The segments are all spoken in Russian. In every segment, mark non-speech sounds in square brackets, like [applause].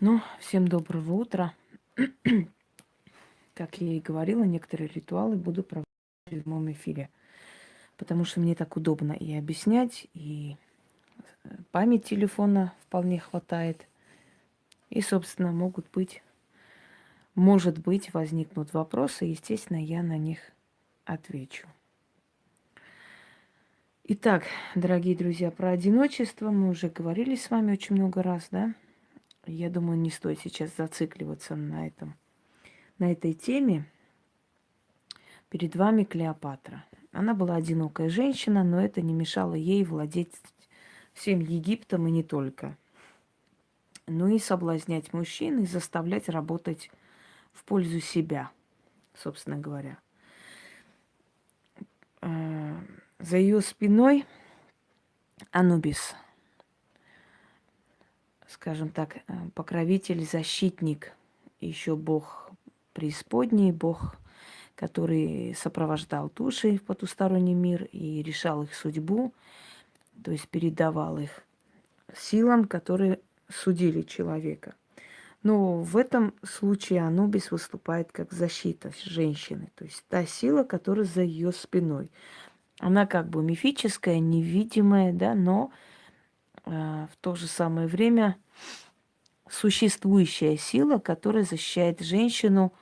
Ну, всем доброго утра. [clears throat] Как я и говорила, некоторые ритуалы буду проводить в прямом эфире. Потому что мне так удобно и объяснять, и э, память телефона вполне хватает. И, собственно, могут быть, может быть, возникнут вопросы, естественно, я на них отвечу. Итак, дорогие друзья, про одиночество мы уже говорили с вами очень много раз, да? Я думаю, не стоит сейчас зацикливаться на этом, на этой теме. Перед вами Клеопатра. Она была одинокая женщина, но это не мешало ей владеть всем Египтом и не только. Ну и соблазнять мужчин и заставлять работать в пользу себя, собственно говоря. Э, за ее спиной Анубис – скажем так, э, покровитель, защитник, еще Бог преисподней, Бог, который сопровождал души в потусторонний мир и решал их судьбу, то есть передавал их силам, которые судили человека. Но в этом случае Анубис выступает как защита женщины, то есть та сила, которая за ее спиной. Она как бы мифическая, невидимая, да, но в то же самое время существующая сила, которая защищает женщину,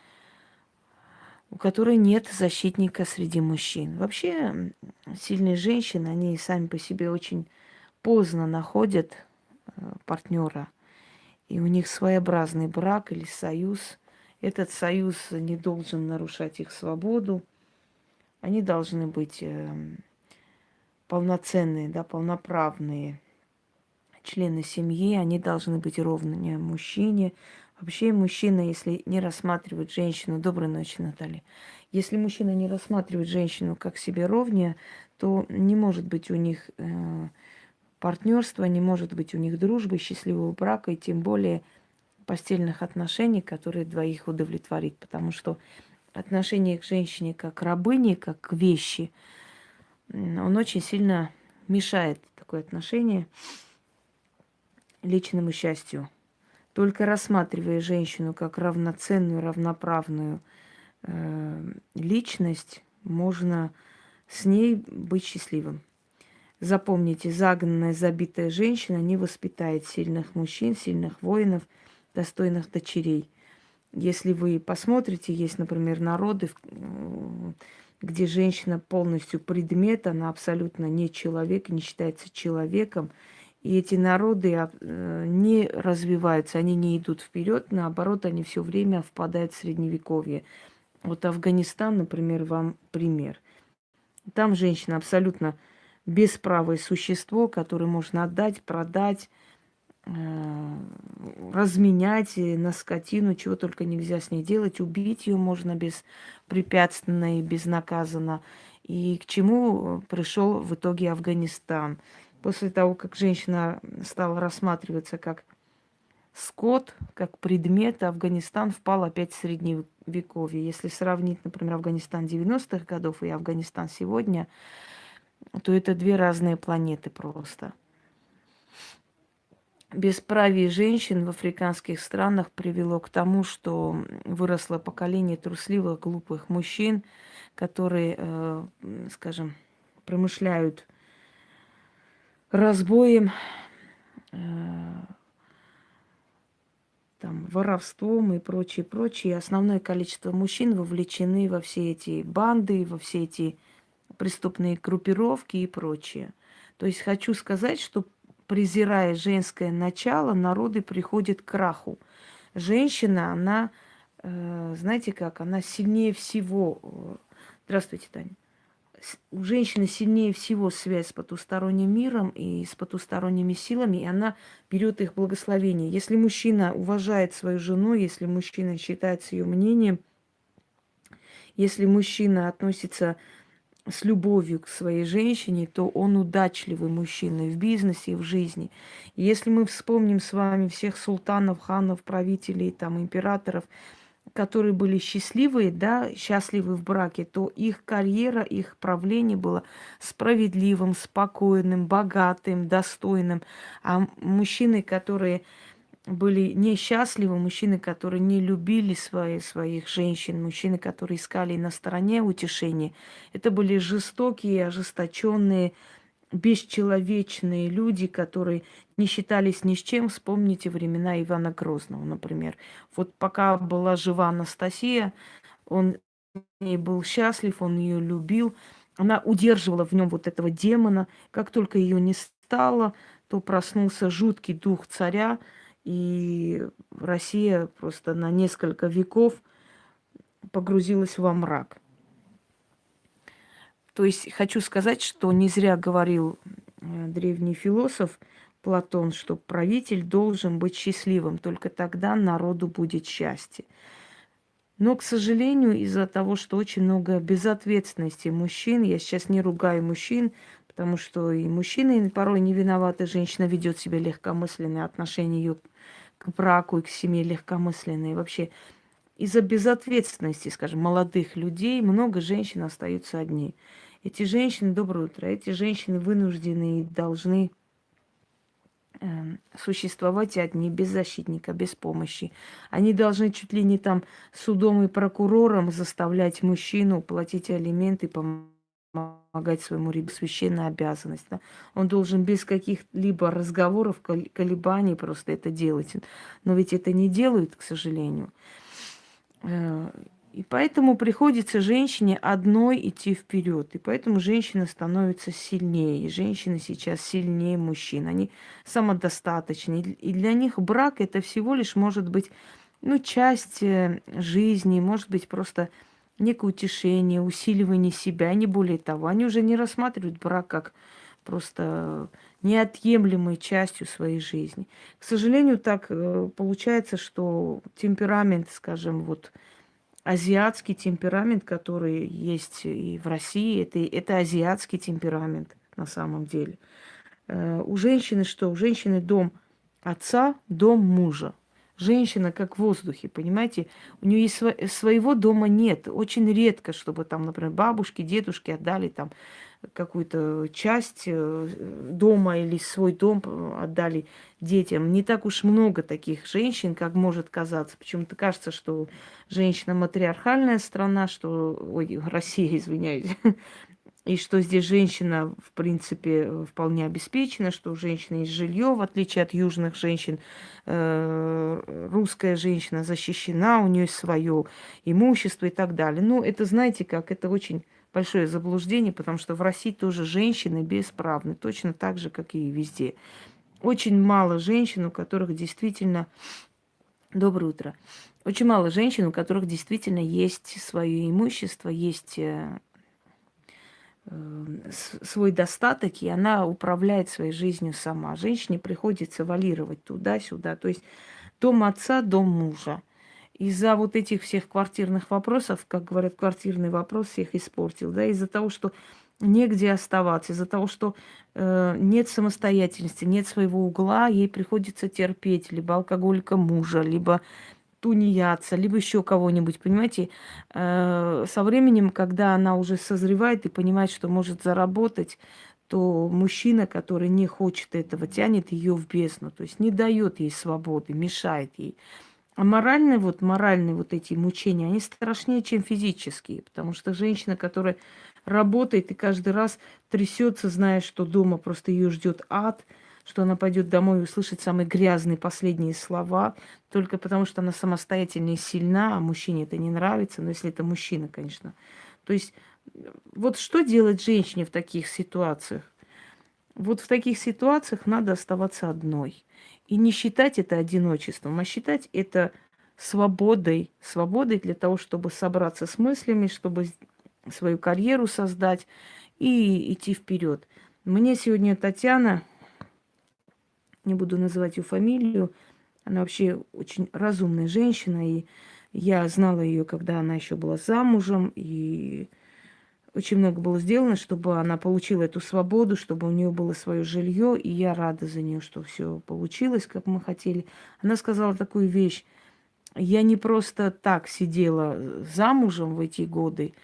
у которой нет защитника среди мужчин. Вообще сильные женщины, они сами по себе очень поздно находят э, партнера. И у них своеобразный брак или союз. Этот союз не должен нарушать их свободу. Они должны быть эм, полноценные, да, полноправные члены семьи, они должны быть ровными мужчине. Вообще мужчина, если не рассматривает женщину, доброй ночи, Наталья, если мужчина не рассматривает женщину как себе ровнее, то не может быть у них э, партнерства, не может быть у них дружбы, счастливого брака и тем более постельных отношений, которые двоих удовлетворит. Потому что отношение к женщине как к рабыне, как к вещи, он очень сильно мешает такое отношение личному счастью. Только рассматривая женщину как равноценную, равноправную э, личность, можно с ней быть счастливым. Запомните, загнанная, забитая женщина не воспитает сильных мужчин, сильных воинов, достойных дочерей. Если вы посмотрите, есть, например, народы, э, где женщина полностью предмет, она абсолютно не человек, не считается человеком, и эти народы э, не развиваются, они не идут вперед, наоборот, они все время впадают в средневековье. Вот Афганистан, например, вам пример. Там женщина абсолютно бесправое существо, которое можно отдать, продать, э, разменять на скотину, чего только нельзя с ней делать. Убить ее можно беспрепятственно и безнаказанно. И к чему пришел в итоге Афганистан – после того, как женщина стала рассматриваться как скот, как предмет, Афганистан впал опять в средневековье. Если сравнить, например, Афганистан 90-х годов и Афганистан сегодня, то это две разные планеты просто. Бесправие женщин в африканских странах привело к тому, что выросло поколение трусливых, глупых мужчин, которые, э, скажем, промышляют разбоем, э, там, воровством и прочее, прочее. Основное количество мужчин вовлечены во все эти банды, во все эти преступные группировки и прочее. То есть хочу сказать, что презирая женское начало, народы приходят к краху. Женщина, она, э, знаете как, она сильнее всего. Э, здравствуйте, Таня у женщины сильнее всего связь с потусторонним миром и с потусторонними силами, и она берет их благословение. Если мужчина уважает свою жену, если мужчина считается ее мнением, если мужчина относится с любовью к своей женщине, то он удачливый мужчина в бизнесе и в жизни. И если мы вспомним с вами всех султанов, ханов, правителей, там, императоров – которые были счастливые, да, счастливы в браке, то их карьера, их правление было справедливым, спокойным, богатым, достойным. А мужчины, которые были несчастливы, мужчины, которые не любили свои, своих женщин, мужчины, которые искали на стороне утешения. Это были жестокие, ожесточенные, бесчеловечные люди, которые не считались ни с чем. Вспомните времена Ивана Грозного, например. Вот пока была жива Анастасия, он ней был счастлив, он ее любил. Она удерживала в нем вот этого демона. Как только ее не стало, то проснулся жуткий дух царя, и Россия просто на несколько веков погрузилась во мрак. То есть хочу сказать, что не зря говорил э, древний философ Платон, что правитель должен быть счастливым, только тогда народу будет счастье. Но, к сожалению, из-за того, что очень много безответственности мужчин, я сейчас не ругаю мужчин, потому что и мужчины порой не виноваты, женщина ведет себя легкомысленно, отношения ее к браку и к семье легкомысленные. Вообще из-за безответственности, скажем, молодых людей много женщин остаются одни. Эти женщины, доброе утро, эти женщины вынуждены и должны существовать одни, без защитника, без помощи. Они должны чуть ли не там судом и прокурором заставлять мужчину платить алименты, помогать своему ребенку, священная обязанность. Да? Он должен без каких-либо разговоров, колебаний просто это делать. Но ведь это не делают, к сожалению. И поэтому приходится женщине одной идти вперед. И поэтому женщина становится сильнее. Женщины сейчас сильнее мужчин. Они самодостаточны. И для них брак это всего лишь может быть ну, часть э, жизни, может быть просто некое утешение, усиливание себя, не более того. Они уже не рассматривают брак как просто неотъемлемой частью своей жизни. К сожалению, так э, получается, что темперамент, скажем, вот азиатский темперамент, который есть и в России, это, это азиатский темперамент на самом деле. Э, у женщины что? У женщины дом отца, дом мужа. Женщина как в воздухе, понимаете? У нее есть сво- своего дома нет. Очень редко, чтобы там, например, бабушки, дедушки отдали там какую-то часть э, дома или свой дом отдали детям. Не так уж много таких женщин, как может казаться. Почему-то кажется, что женщина матриархальная страна, что... Ой, Россия, [laughs] извиняюсь и что здесь женщина, в принципе, вполне обеспечена, что у женщины есть жилье, в отличие от южных женщин, э, русская женщина защищена, у нее есть свое имущество и так далее. Ну, это, знаете как, это очень большое заблуждение, потому что в России тоже женщины бесправны, точно так же, как и везде. Очень мало женщин, у которых действительно... Доброе утро. Очень мало женщин, у которых действительно есть свое имущество, есть э, Э, свой достаток, и она управляет своей жизнью сама. Женщине приходится валировать туда-сюда. То есть дом отца, дом мужа. Из-за вот этих всех квартирных вопросов, как говорят, квартирный вопрос всех испортил, да, из-за того, что негде оставаться, из-за того, что э, нет самостоятельности, нет своего угла, ей приходится терпеть либо алкоголика мужа, либо тунеядца, либо еще кого-нибудь, понимаете, э, со временем, когда она уже созревает и понимает, что может заработать, то мужчина, который не хочет этого, тянет ее в бездну, то есть не дает ей свободы, мешает ей. А моральные вот, моральные вот эти мучения, они страшнее, чем физические, потому что женщина, которая работает и каждый раз трясется, зная, что дома просто ее ждет ад – что она пойдет домой и услышит самые грязные последние слова, только потому что она самостоятельная и сильна, а мужчине это не нравится, но если это мужчина, конечно. То есть вот что делать женщине в таких ситуациях? Вот в таких ситуациях надо оставаться одной. И не считать это одиночеством, а считать это свободой. Свободой для того, чтобы собраться с мыслями, чтобы свою карьеру создать и идти вперед. Мне сегодня Татьяна не буду называть ее фамилию. Она вообще очень разумная женщина, и я знала ее, когда она еще была замужем, и очень много было сделано, чтобы она получила эту свободу, чтобы у нее было свое жилье, и я рада за нее, что все получилось, как мы хотели. Она сказала такую вещь. Я не просто так сидела замужем в эти годы.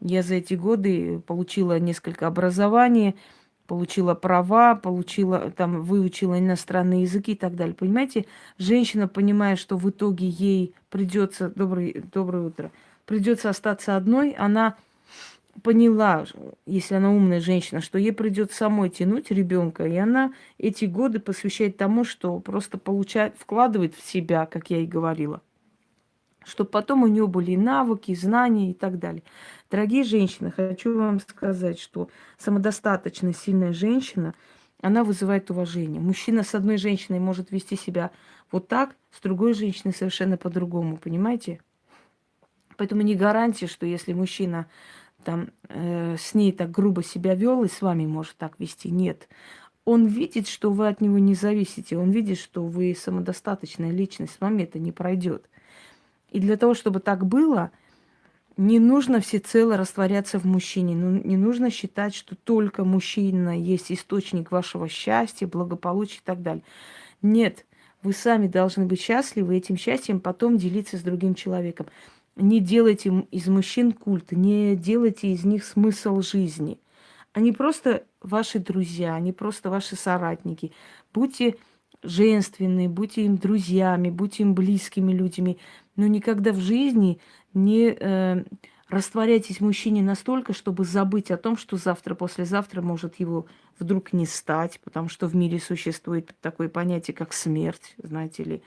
Я за эти годы получила несколько образований, получила права, получила, там, выучила иностранные языки и так далее. Понимаете, женщина, понимая, что в итоге ей придется, добрый, доброе утро, придется остаться одной, она поняла, если она умная женщина, что ей придется самой тянуть ребенка, и она эти годы посвящает тому, что просто получает, вкладывает в себя, как я и говорила, чтобы потом у нее были навыки, знания и так далее. Дорогие женщины, хочу вам сказать, что самодостаточная, сильная женщина, она вызывает уважение. Мужчина с одной женщиной может вести себя вот так, с другой женщиной совершенно по-другому, понимаете? Поэтому не гарантия, что если мужчина там э, с ней так грубо себя вел и с вами может так вести. Нет. Он видит, что вы от него не зависите. Он видит, что вы самодостаточная личность. С вами это не пройдет. И для того, чтобы так было, не нужно всецело растворяться в мужчине. Ну, не нужно считать, что только мужчина есть источник вашего счастья, благополучия и так далее. Нет, вы сами должны быть счастливы, этим счастьем потом делиться с другим человеком. Не делайте из мужчин культ, не делайте из них смысл жизни. Они просто ваши друзья, они просто ваши соратники. Будьте женственны, будьте им друзьями, будьте им близкими людьми, но никогда в жизни не э, растворяйтесь мужчине настолько, чтобы забыть о том, что завтра, послезавтра может его вдруг не стать, потому что в мире существует такое понятие, как смерть, знаете ли,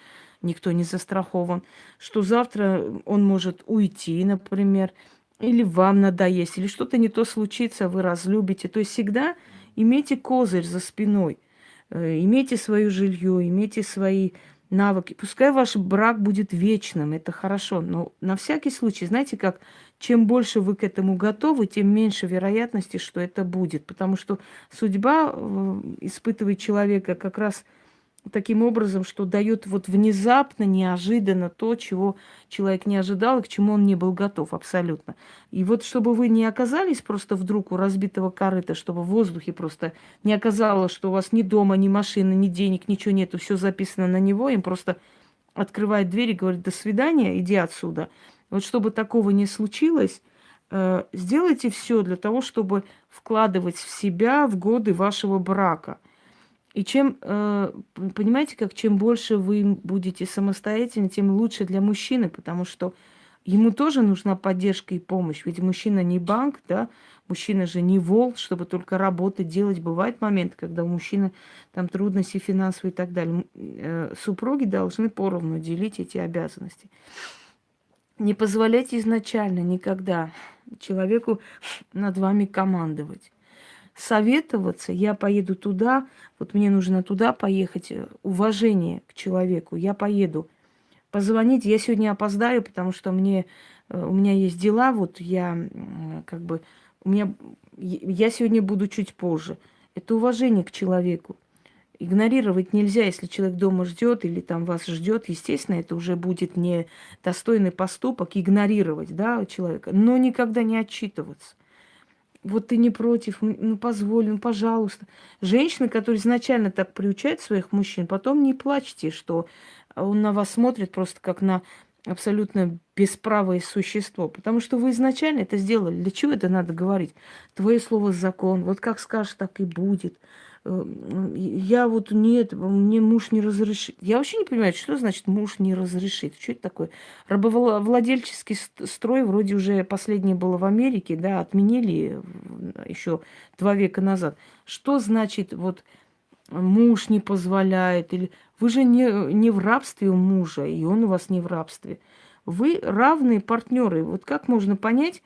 никто не застрахован, что завтра он может уйти, например, или вам надоесть, или что-то не то случится, вы разлюбите. То есть всегда имейте козырь за спиной, э, имейте свое жилье, имейте свои навыки. Пускай ваш брак будет вечным, это хорошо, но на всякий случай, знаете, как чем больше вы к этому готовы, тем меньше вероятности, что это будет. Потому что судьба э, испытывает человека как раз таким образом, что дает вот внезапно, неожиданно то, чего человек не ожидал и к чему он не был готов абсолютно. И вот чтобы вы не оказались просто вдруг у разбитого корыта, чтобы в воздухе просто не оказалось, что у вас ни дома, ни машины, ни денег, ничего нету, все записано на него, им просто открывает дверь и говорит, до свидания, иди отсюда. Вот чтобы такого не случилось, э, сделайте все для того, чтобы вкладывать в себя в годы вашего брака – и чем, э, понимаете, как чем больше вы будете самостоятельны, тем лучше для мужчины, потому что ему тоже нужна поддержка и помощь. Ведь мужчина не банк, да, мужчина же не вол, чтобы только работать, делать. Бывает момент, когда у мужчины там трудности финансовые и так далее. Э, супруги должны поровну делить эти обязанности. Не позволяйте изначально никогда человеку над вами командовать советоваться, я поеду туда, вот мне нужно туда поехать, э, уважение к человеку, я поеду. Позвонить, я сегодня опоздаю, потому что мне, э, у меня есть дела, вот я как бы, у меня, я сегодня буду чуть позже. Это уважение к человеку. Игнорировать нельзя, если человек дома ждет или там вас ждет, естественно, это уже будет не достойный поступок игнорировать да, человека, но никогда не отчитываться вот ты не против, ну позволь, ну пожалуйста. Женщины, которые изначально так приучают своих мужчин, потом не плачьте, что он на вас смотрит просто как на абсолютно бесправое существо, потому что вы изначально это сделали. Для чего это надо говорить? Твое слово закон, вот как скажешь, так и будет. Э, я вот нет, мне муж не разрешит. Я вообще не понимаю, что значит муж не разрешит. Что это такое? Рабовладельческий строй вроде уже последнее было в Америке, да, отменили еще два века назад. Что значит вот муж не позволяет? Или вы же не, не в рабстве у мужа, и он у вас не в рабстве. Вы равные партнеры. Вот как можно понять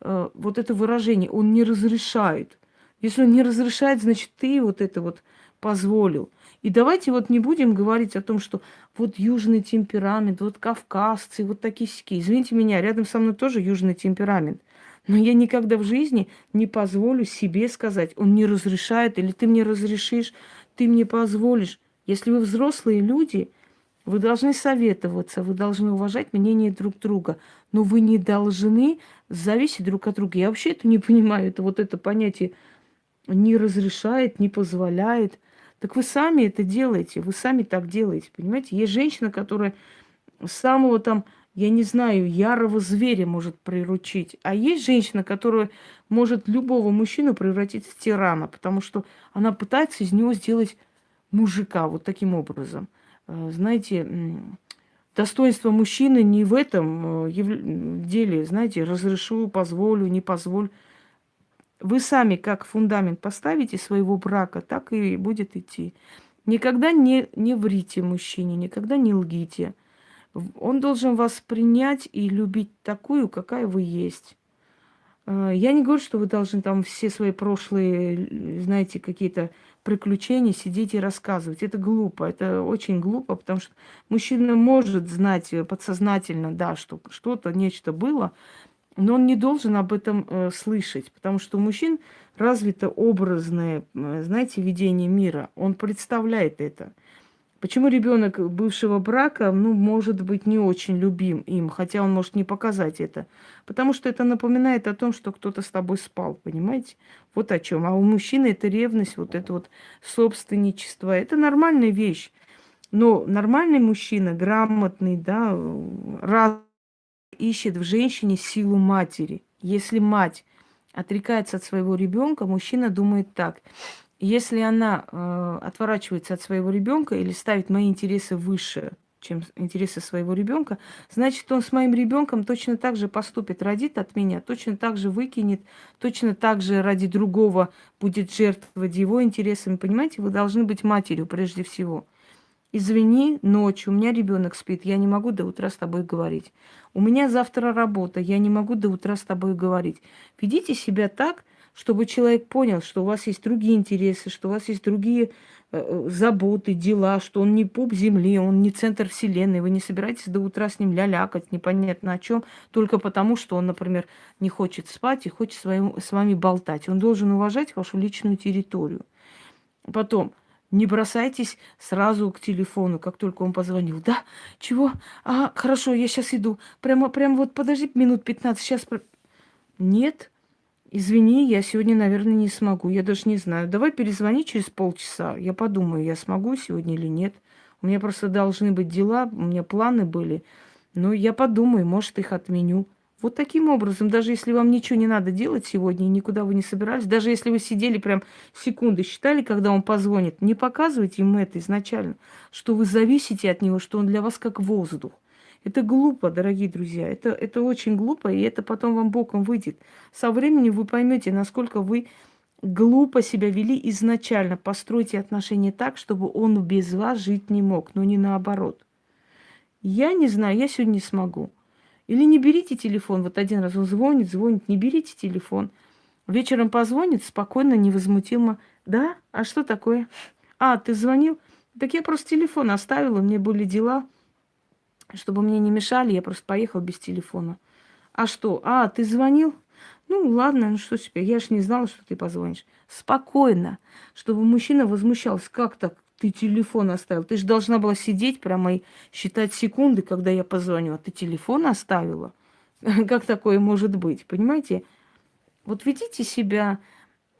э, вот это выражение? Он не разрешает. Если он не разрешает, значит, ты вот это вот позволил. И давайте вот не будем говорить о том, что вот южный темперамент, вот кавказцы, вот такие сики. Извините меня, рядом со мной тоже южный темперамент. Но я никогда в жизни не позволю себе сказать, он не разрешает, или ты мне разрешишь, ты мне позволишь. Если вы взрослые люди, вы должны советоваться, вы должны уважать мнение друг друга, но вы не должны зависеть друг от друга. Я вообще это не понимаю, это вот это понятие не разрешает, не позволяет. Так вы сами это делаете, вы сами так делаете, понимаете? Есть женщина, которая самого там я не знаю, ярого зверя может приручить. А есть женщина, которая может любого мужчину превратить в тирана, потому что она пытается из него сделать мужика вот таким образом. Э, знаете, достоинство мужчины не в этом э, деле, знаете, разрешу, позволю, не позволю. Вы сами как фундамент поставите своего брака, так и будет идти. Никогда не, не врите мужчине, никогда не лгите. Он должен вас принять и любить такую, какая вы есть. Э, я не говорю, что вы должны там все свои прошлые, знаете, какие-то приключения сидеть и рассказывать. Это глупо, это очень глупо, потому что мужчина может знать подсознательно, да, что что-то, нечто было, но он не должен об этом э, слышать, потому что у мужчин развито образное, э, знаете, видение мира. Он представляет это. Почему ребенок бывшего брака, ну, может быть, не очень любим им, хотя он может не показать это? Потому что это напоминает о том, что кто-то с тобой спал, понимаете? Вот о чем. А у мужчины это ревность, вот это вот собственничество. Это нормальная вещь. Но нормальный мужчина, грамотный, да, раз ищет в женщине силу матери. Если мать отрекается от своего ребенка, мужчина думает так. Если она э, отворачивается от своего ребенка или ставит мои интересы выше, чем интересы своего ребенка, значит, он с моим ребенком точно так же поступит, родит от меня, точно так же выкинет, точно так же ради другого будет жертвовать его интересами. Понимаете, вы должны быть матерью прежде всего. Извини, ночью, у меня ребенок спит, я не могу до утра с тобой говорить. У меня завтра работа, я не могу до утра с тобой говорить. Ведите себя так, чтобы человек понял, что у вас есть другие интересы, что у вас есть другие э, э, заботы, дела, что он не пуп земли, он не центр вселенной, вы не собираетесь до утра с ним лялякать, непонятно о чем, только потому, что он, например, не хочет спать и хочет своим, с вами болтать. Он должен уважать вашу личную территорию. Потом, не бросайтесь сразу к телефону, как только он позвонил. Да, чего? А, хорошо, я сейчас иду. Прямо, прямо вот подожди минут 15, сейчас... Нет, Извини, я сегодня, наверное, не смогу. Я даже не знаю. Давай перезвони через полчаса. Я подумаю, я смогу сегодня или нет. У меня просто должны быть дела, у меня планы были. Но я подумаю, может, их отменю. Вот таким образом, даже если вам ничего не надо делать сегодня, и никуда вы не собирались, даже если вы сидели прям секунды, считали, когда он позвонит, не показывайте ему это изначально, что вы зависите от него, что он для вас как воздух. Это глупо, дорогие друзья. Это, это очень глупо, и это потом вам боком выйдет. Со временем вы поймете, насколько вы глупо себя вели изначально. Постройте отношения так, чтобы он без вас жить не мог, но не наоборот. Я не знаю, я сегодня не смогу. Или не берите телефон. Вот один раз он звонит, звонит, не берите телефон. Вечером позвонит, спокойно, невозмутимо. Да? А что такое? А, ты звонил? Так я просто телефон оставила, мне были дела чтобы мне не мешали, я просто поехал без телефона. А что? А, ты звонил? Ну, ладно, ну что теперь? Я же не знала, что ты позвонишь. Спокойно, чтобы мужчина возмущался. Как так? Ты телефон оставил. Ты же должна была сидеть прямо и считать секунды, когда я позвоню. А ты телефон оставила? [laughs] Как такое может быть? Понимаете? Вот ведите себя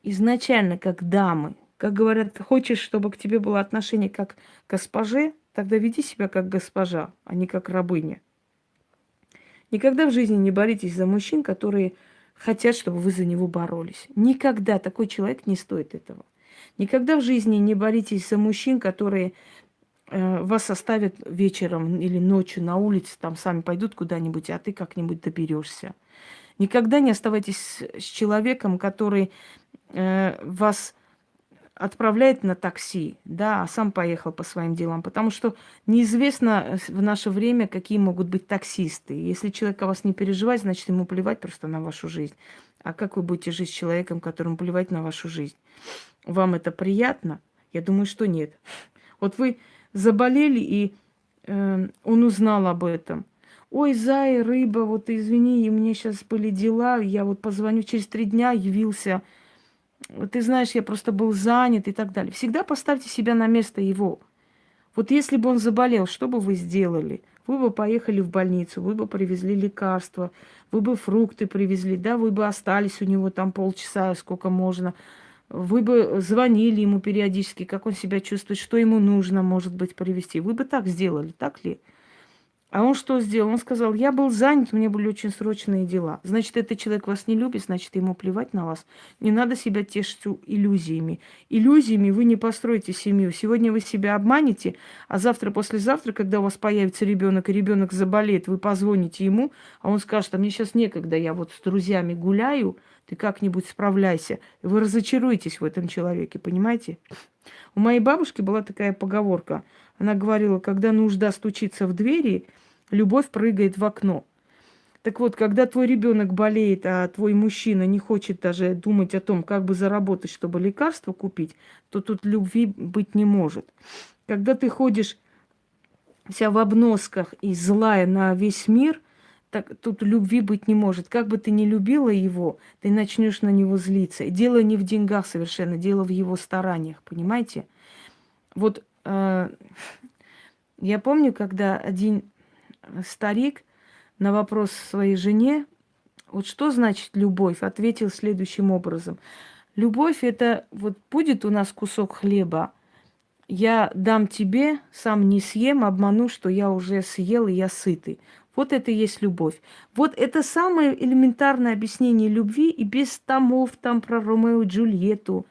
изначально как дамы. Как говорят, хочешь, чтобы к тебе было отношение как к госпоже, Тогда веди себя как госпожа, а не как рабыня. Никогда в жизни не боритесь за мужчин, которые хотят, чтобы вы за него боролись. Никогда такой человек не стоит этого. Никогда в жизни не боритесь за мужчин, которые э, вас оставят вечером или ночью на улице, там сами пойдут куда-нибудь, а ты как-нибудь доберешься. Никогда не оставайтесь с человеком, который э, вас отправляет на такси, да, а сам поехал по своим делам. Потому что неизвестно в наше время, какие могут быть таксисты. Если человек о вас не переживает, значит, ему плевать просто на вашу жизнь. А как вы будете жить с человеком, которому плевать на вашу жизнь? Вам это приятно? Я думаю, что нет. Вот вы заболели, и э, он узнал об этом. Ой, зай, рыба, вот извини, у меня сейчас были дела, я вот позвоню через три дня, явился ты знаешь, я просто был занят и так далее. Всегда поставьте себя на место его. Вот если бы он заболел, что бы вы сделали? Вы бы поехали в больницу, вы бы привезли лекарства, вы бы фрукты привезли, да, вы бы остались у него там полчаса, сколько можно. Вы бы звонили ему периодически, как он себя чувствует, что ему нужно, может быть, привезти. Вы бы так сделали, так ли? А он что сделал? Он сказал, я был занят, у меня были очень срочные дела. Значит, этот человек вас не любит, значит, ему плевать на вас. Не надо себя тешить иллюзиями. Иллюзиями вы не построите семью. Сегодня вы себя обманете, а завтра, послезавтра, когда у вас появится ребенок, и ребенок заболеет, вы позвоните ему, а он скажет, а мне сейчас некогда, я вот с друзьями гуляю, ты как-нибудь справляйся. Вы разочаруетесь в этом человеке, понимаете? У моей бабушки была такая поговорка. Она говорила, когда нужда стучится в двери, любовь прыгает в окно. Так вот, когда твой ребенок болеет, а твой мужчина не хочет даже думать о том, как бы заработать, чтобы лекарство купить, то тут любви быть не может. Когда ты ходишь вся в обносках и злая на весь мир, так тут любви быть не может. Как бы ты ни любила его, ты начнешь на него злиться. Дело не в деньгах совершенно, дело в его стараниях, понимаете? Вот э, я помню, когда один старик на вопрос своей жене, вот что значит любовь, ответил следующим образом. Любовь это вот будет у нас кусок хлеба, я дам тебе, сам не съем, обману, что я уже съел и я сытый. Вот это и есть любовь. Вот это самое элементарное объяснение любви и без томов там про Ромео и Джульетту,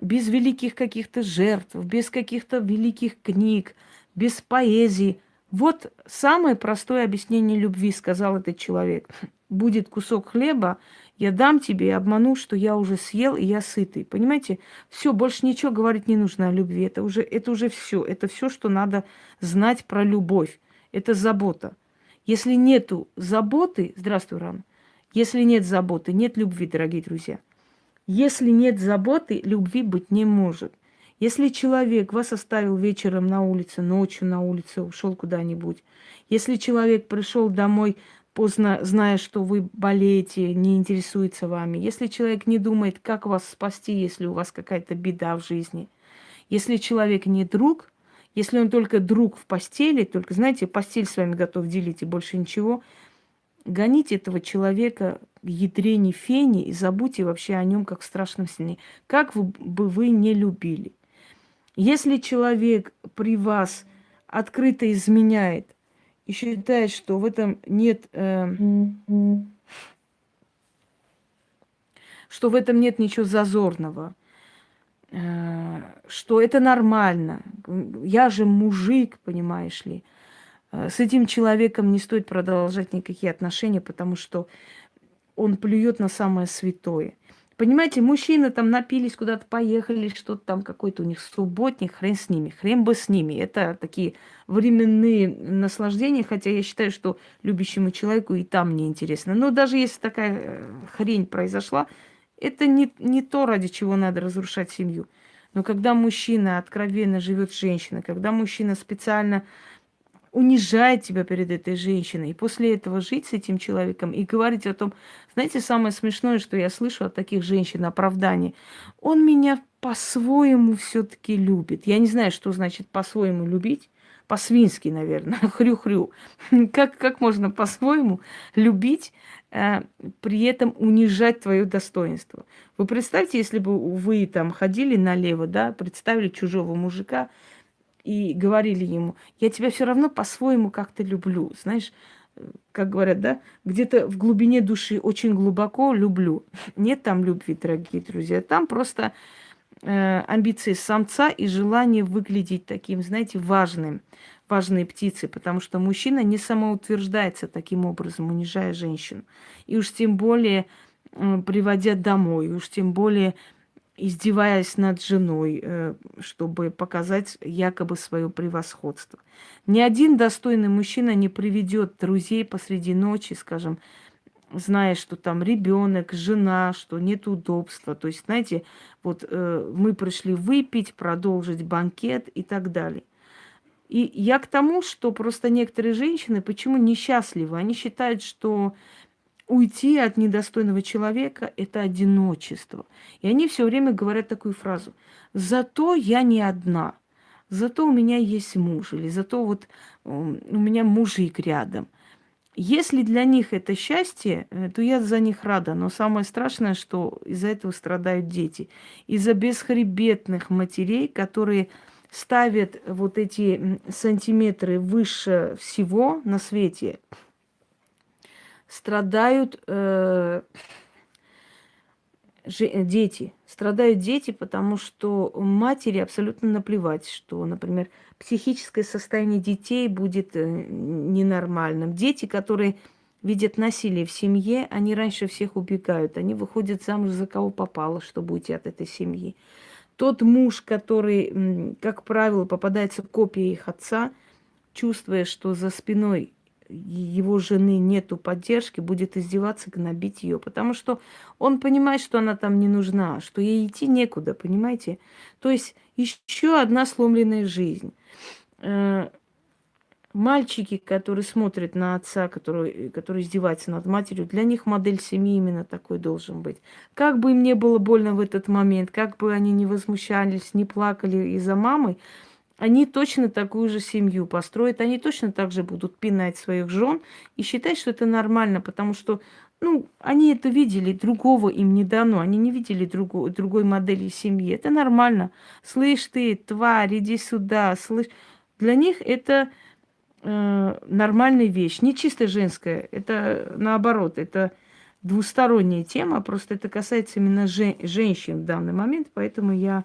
без великих каких-то жертв, без каких-то великих книг, без поэзии. Вот самое простое объяснение любви, сказал этот человек. Будет кусок хлеба, я дам тебе и обману, что я уже съел и я сытый. Понимаете? Все, больше ничего говорить не нужно о любви. Это уже, это уже все. Это все, что надо знать про любовь. Это забота. Если нету заботы, здравствуй, Ран, если нет заботы, нет любви, дорогие друзья. Если нет заботы, любви быть не может. Если человек вас оставил вечером на улице, ночью на улице, ушел куда-нибудь, если человек пришел домой поздно, зная, что вы болеете, не интересуется вами, если человек не думает, как вас спасти, если у вас какая-то беда в жизни, если человек не друг, если он только друг в постели, только, знаете, постель с вами готов делить и больше ничего, гоните этого человека к ядрене фени и забудьте вообще о нем как в страшном сне. Как бы вы не любили. Если человек при вас открыто изменяет и считает, что в этом нет... Э, что в этом нет ничего зазорного, что это нормально. Я же мужик, понимаешь ли. Э, с этим человеком не стоит продолжать никакие отношения, потому что он плюет на самое святое. Понимаете, мужчины там напились, куда-то поехали, что-то там какой-то у них субботник, хрен с ними, хрен бы с ними. Это такие временные наслаждения, хотя я считаю, что любящему человеку и там неинтересно. Но даже если такая э, хрень произошла, это не, не то, ради чего надо разрушать семью. Но когда мужчина откровенно живет с женщиной, когда мужчина специально унижает тебя перед этой женщиной, и после этого жить с этим человеком и говорить о том, знаете, самое смешное, что я слышу от таких женщин, оправдание, он меня по-своему все-таки любит. Я не знаю, что значит по-своему любить, по-свински, наверное, [laughs] хрю-хрю. Как, как можно по-своему любить при этом унижать твое достоинство. Вы представьте, если бы вы там ходили налево, да, представили чужого мужика и говорили ему, я тебя все равно по-своему как-то люблю, знаешь, как говорят, да, где-то в глубине души очень глубоко люблю. [laughs] Нет там любви, дорогие друзья, там просто э, амбиции самца и желание выглядеть таким, знаете, важным важные птицы, потому что мужчина не самоутверждается таким образом, унижая женщину. И уж тем более приводя домой, и уж тем более издеваясь над женой, э, чтобы показать якобы свое превосходство. Ни один достойный мужчина не приведет друзей посреди ночи, скажем, зная, что там ребенок, жена, что нет удобства. То есть, знаете, вот э, мы пришли выпить, продолжить банкет и так далее. И я к тому, что просто некоторые женщины почему несчастливы? Они считают, что уйти от недостойного человека – это одиночество. И они все время говорят такую фразу. Зато я не одна. Зато у меня есть муж. Или зато вот у меня мужик рядом. Если для них это счастье, э, то я за них рада. Но самое страшное, что из-за этого страдают дети. Из-за бесхребетных матерей, которые ставят вот эти сантиметры выше всего на свете, страдают э, дети. Страдают дети, потому что матери абсолютно наплевать, что, например, психическое состояние детей будет э, ненормальным. Дети, которые видят насилие в семье, они раньше всех убегают. Они выходят замуж за кого попало, чтобы уйти от этой семьи. Тот муж, который, как правило, попадается копия их отца, чувствуя, что за спиной его жены нету поддержки, будет издеваться, гнобить ее, потому что он понимает, что она там не нужна, что ей идти некуда, понимаете? То есть еще одна сломленная жизнь. Э, мальчики, которые смотрят на отца, который, который издевается над матерью, для них модель семьи именно такой должен быть. Как бы им не было больно в этот момент, как бы они не возмущались, не плакали из-за мамы, они точно такую же семью построят, они точно так же будут пинать своих жен и считать, что это нормально, потому что, ну, они это видели, другого им не дано, они не видели другу, другой модели семьи. Это нормально. Слышь ты, тварь, иди сюда, слышь. Для них это э, нормальная вещь, не чисто женская, это наоборот, это двусторонняя тема, просто это касается именно жен, женщин в данный момент, поэтому я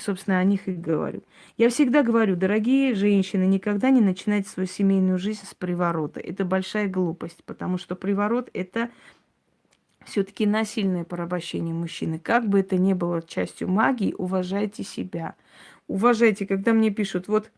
собственно, о них и говорю. Я всегда говорю, дорогие женщины, никогда не начинайте свою семейную жизнь с приворота. Это большая глупость, потому что приворот – это все-таки насильное порабощение мужчины. Как бы это ни было частью магии, уважайте себя. Уважайте, когда мне пишут, вот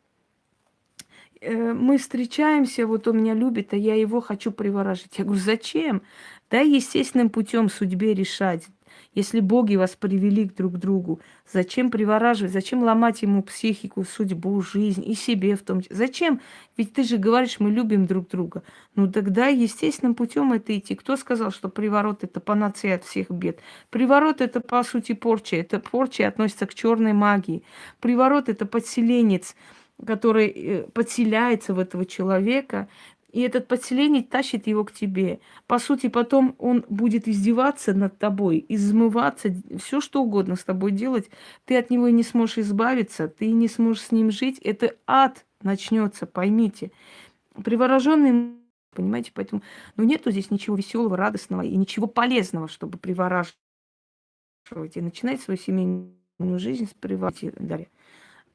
мы встречаемся, вот он меня любит, а я его хочу приворожить. Я говорю, зачем? Да, естественным путем судьбе решать. Если боги вас привели к друг другу, зачем привораживать, зачем ломать ему психику, судьбу, жизнь и себе в том числе? Зачем? Ведь ты же говоришь, мы любим друг друга. Ну тогда естественным путем это идти. Кто сказал, что приворот это панацея от всех бед? Приворот это по сути порча. Это порча относится к черной магии. Приворот это подселенец который э, подселяется в этого человека, и этот подселение тащит его к тебе. По сути, потом он будет издеваться над тобой, измываться, все что угодно с тобой делать. Ты от него не сможешь избавиться, ты не сможешь с ним жить. Это ад начнется, поймите. Привороженный, понимаете, поэтому, ну нету здесь ничего веселого, радостного и ничего полезного, чтобы привораживать и начинать свою семейную жизнь с приворожения.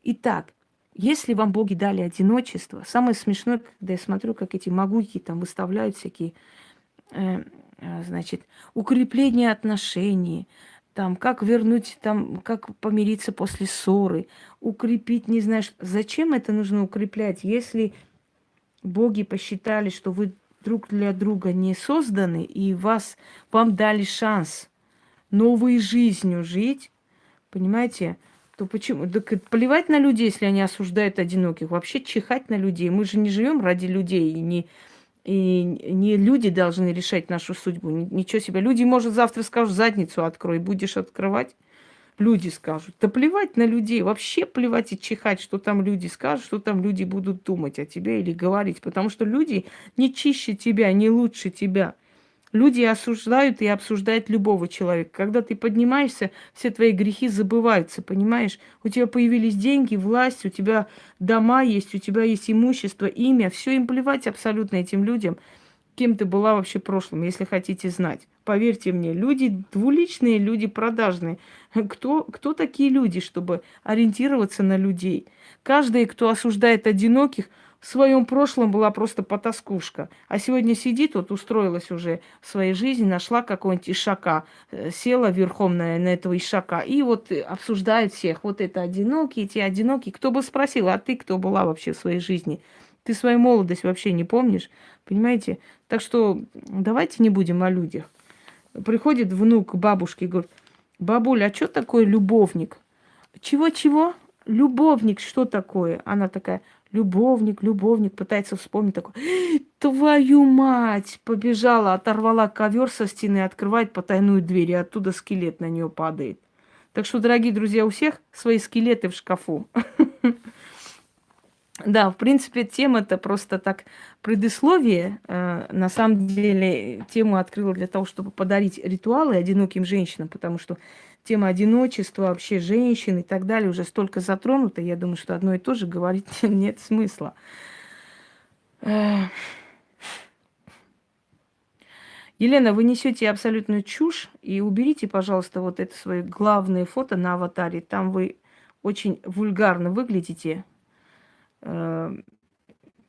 Итак, если вам боги дали одиночество, самое смешное, когда я смотрю, как эти могуйки там выставляют всякие, э, э, значит, укрепление отношений, там, как вернуть, там, как помириться после ссоры, укрепить, не знаешь, зачем это нужно укреплять, если боги посчитали, что вы друг для друга не созданы, и вас, вам дали шанс новой жизнью жить, понимаете, то почему? Так плевать на людей, если они осуждают одиноких. Вообще чихать на людей. Мы же не живем ради людей. И не, и не люди должны решать нашу судьбу. Ничего себе. Люди, может, завтра скажут, задницу открой, будешь открывать. Люди скажут. Да плевать на людей. Вообще плевать и чихать, что там люди скажут, что там люди будут думать о тебе или говорить. Потому что люди не чище тебя, не лучше тебя. Люди осуждают и обсуждают любого человека. Когда ты поднимаешься, все твои грехи забываются, понимаешь? У тебя появились деньги, власть, у тебя дома есть, у тебя есть имущество, имя. Все им плевать абсолютно этим людям, кем ты была вообще в прошлом, если хотите знать. Поверьте мне, люди двуличные, люди продажные. Кто, кто такие люди, чтобы ориентироваться на людей? Каждый, кто осуждает одиноких – в своем прошлом была просто потаскушка. А сегодня сидит, вот устроилась уже в своей жизни, нашла какого-нибудь ишака, э, села верхом на, на этого ишака и вот обсуждает всех. Вот это одинокие, те одинокие. Кто бы спросил, а ты кто была вообще в своей жизни? Ты свою молодость вообще не помнишь, понимаете? Так что давайте не будем о людях. Приходит внук к бабушке и говорит, бабуля, а что такое любовник? Чего-чего? Любовник, что такое? Она такая, любовник, любовник, пытается вспомнить такой, твою мать, побежала, оторвала ковер со стены, открывает потайную дверь, и оттуда скелет на нее падает. Так что, дорогие друзья, у всех свои скелеты в шкафу. [laughs] Да, в принципе, тема-то просто так предисловие. Э, на самом деле, тему открыла для того, чтобы подарить ритуалы одиноким женщинам, потому что тема одиночества вообще женщин и так далее уже столько затронута, я думаю, что одно и то же говорить [laughs] нет смысла. Елена, вы несете абсолютную чушь и уберите, пожалуйста, вот это свое главное фото на аватаре. Там вы очень вульгарно выглядите. Э,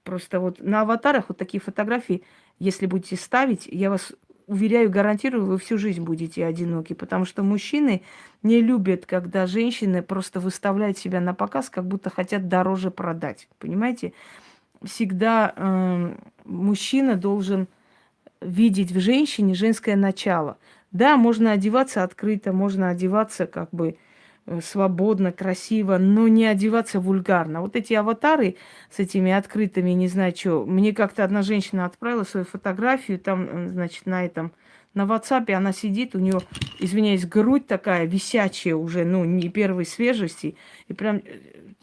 просто вот на аватарах вот такие фотографии, если будете ставить, я вас уверяю, гарантирую, вы всю жизнь будете одиноки, потому что мужчины не любят, когда женщины просто выставляют себя на показ, как будто хотят дороже продать. Понимаете? Всегда э, мужчина должен видеть в женщине женское начало. Да, можно одеваться открыто, можно одеваться как бы свободно, красиво, но не одеваться вульгарно. Вот эти аватары с этими открытыми, не знаю что. Мне как-то одна женщина отправила свою фотографию, там, э, значит, на этом, на WhatsApp она сидит, у нее, извиняюсь, грудь такая висячая уже, ну, не первой свежести, и прям э,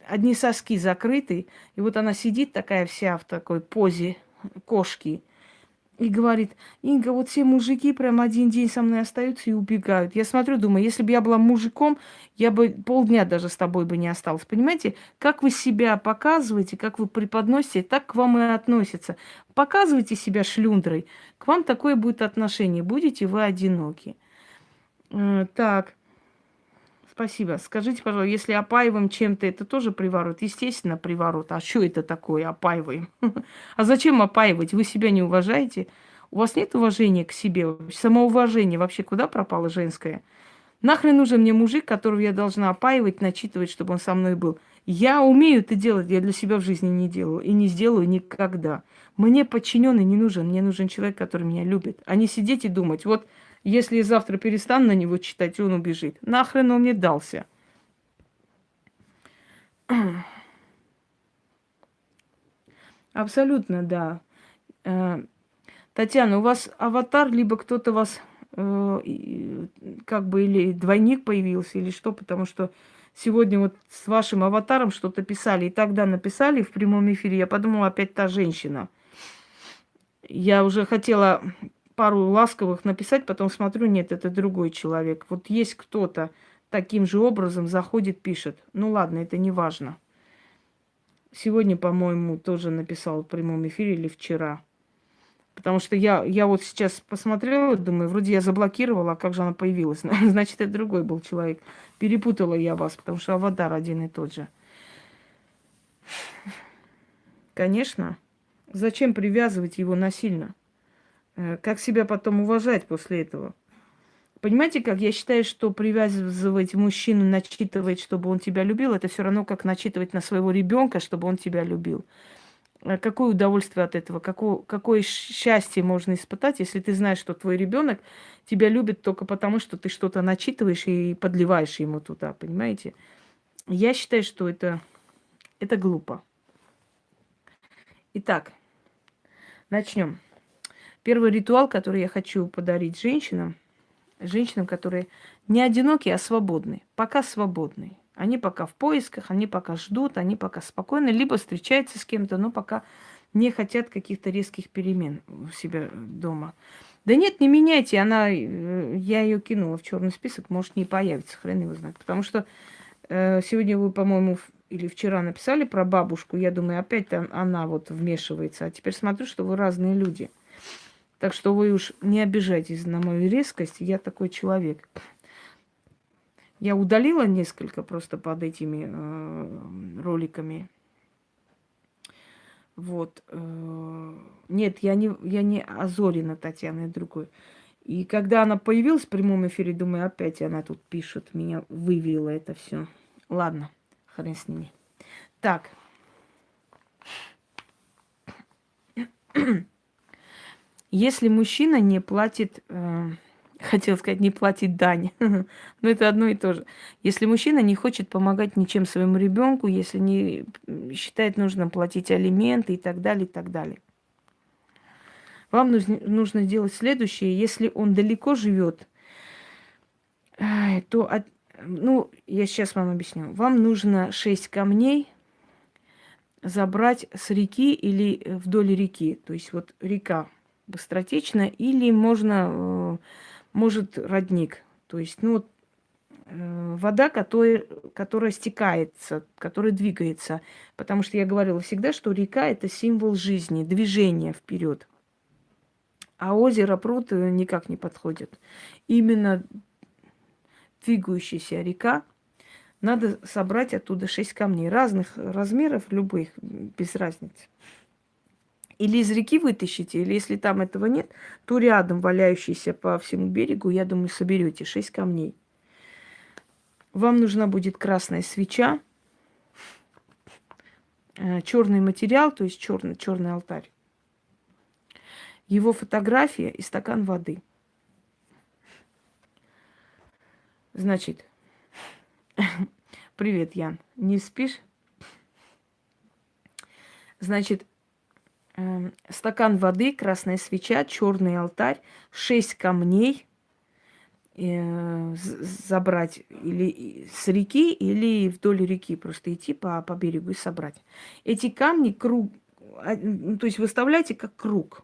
одни соски закрыты, и вот она сидит такая вся в такой позе кошки, и говорит, Инга, вот все мужики прям один день со мной остаются и убегают. Я смотрю, думаю, если бы я была мужиком, я бы полдня даже с тобой бы не осталась. Понимаете, как вы себя показываете, как вы преподносите, так к вам и относятся. Показывайте себя шлюндрой, к вам такое будет отношение, будете вы одиноки. Э, так, Спасибо. Скажите, пожалуйста, если опаиваем чем-то, это тоже приворот? Естественно, приворот. А что это такое, опаиваем? [laughs] А зачем опаивать? Вы себя не уважаете? У вас нет уважения к себе? Самоуважение вообще куда пропало женское? Нахрен нужен мне мужик, которого я должна опаивать, начитывать, чтобы он со мной был? Я умею это делать, я для себя в жизни не делаю и не сделаю никогда. Мне подчиненный не нужен, мне нужен человек, который меня любит, а не сидеть и думать, вот если я завтра перестану на него читать, он убежит. Нахрен он мне дался? [clears throat] Абсолютно, да. Э, Татьяна, у вас аватар, либо кто-то вас э, как бы или двойник появился, или что, потому что сегодня вот с вашим аватаром что-то писали, и тогда написали в прямом эфире, я подумала, опять та женщина. Я уже хотела пару ласковых написать, потом смотрю, нет, это другой человек. Вот есть кто-то таким же образом заходит, пишет. Ну ладно, это не важно. Сегодня, по-моему, тоже написал в прямом эфире или вчера. Потому что я, я вот сейчас посмотрела, думаю, вроде я заблокировала, а как же она появилась? [laughs] Значит, это другой был человек. Перепутала я вас, потому что аватар один и тот же. Конечно. Зачем привязывать его насильно? Э, как себя потом уважать после этого? Понимаете, как я считаю, что привязывать мужчину, начитывать, чтобы он тебя любил, это все равно как начитывать на своего ребенка, чтобы он тебя любил. Э, какое удовольствие от этого, какое, какое счастье можно испытать, если ты знаешь, что твой ребенок тебя любит только потому, что ты что-то начитываешь и подливаешь ему туда, понимаете? Я считаю, что это, это глупо. Итак, начнем. Первый ритуал, который я хочу подарить женщинам, женщинам, которые не одинокие, а свободные, пока свободные. Они пока в поисках, они пока ждут, они пока спокойны, либо встречаются с кем-то, но пока не хотят каких-то резких перемен у себя дома. Да нет, не меняйте, она, э, я ее кинула в черный список, может не появится, хрен его знает. Потому что э, сегодня вы, по-моему, или вчера написали про бабушку, я думаю, опять она вот вмешивается. А теперь смотрю, что вы разные люди. Так что вы уж не обижайтесь на мою резкость, я такой человек. Я удалила несколько просто под этими э, роликами. Вот. Э, нет, я не, я не Азорина Татьяна, я другой. И когда она появилась в прямом эфире, думаю, опять она тут пишет, меня вывела это все. Ладно, хрен с ними. Так. Если мужчина не платит, э, хотел сказать, не платит дань, [laughs] но это одно и то же. Если мужчина не хочет помогать ничем своему ребенку, если не считает нужно платить алименты и так далее, и так далее. Вам нужно, делать следующее. Если он далеко живет, то, от, ну, я сейчас вам объясню. Вам нужно 6 камней забрать с реки или вдоль реки. То есть вот река быстротечно, или можно, э, может родник. То есть, ну, э, вода, которая, которая стекается, которая двигается. Потому что я говорила всегда, что река это символ жизни, движения вперед. А озеро, пруд никак не подходит. Именно двигающаяся река, надо собрать оттуда шесть камней разных размеров, любых, без разницы. Или из реки вытащите, или если там этого нет, то рядом валяющийся по всему берегу, я думаю, соберете шесть камней. Вам нужна будет красная свеча, э, черный материал, то есть черный, черный алтарь, его фотография и стакан воды. Значит, [laughs] привет, Ян, не спишь? Значит, стакан воды, красная свеча, черный алтарь, шесть камней э, забрать или с реки, или вдоль реки, просто идти по, по берегу и собрать. Эти камни круг, а, ну, то есть выставляйте как круг.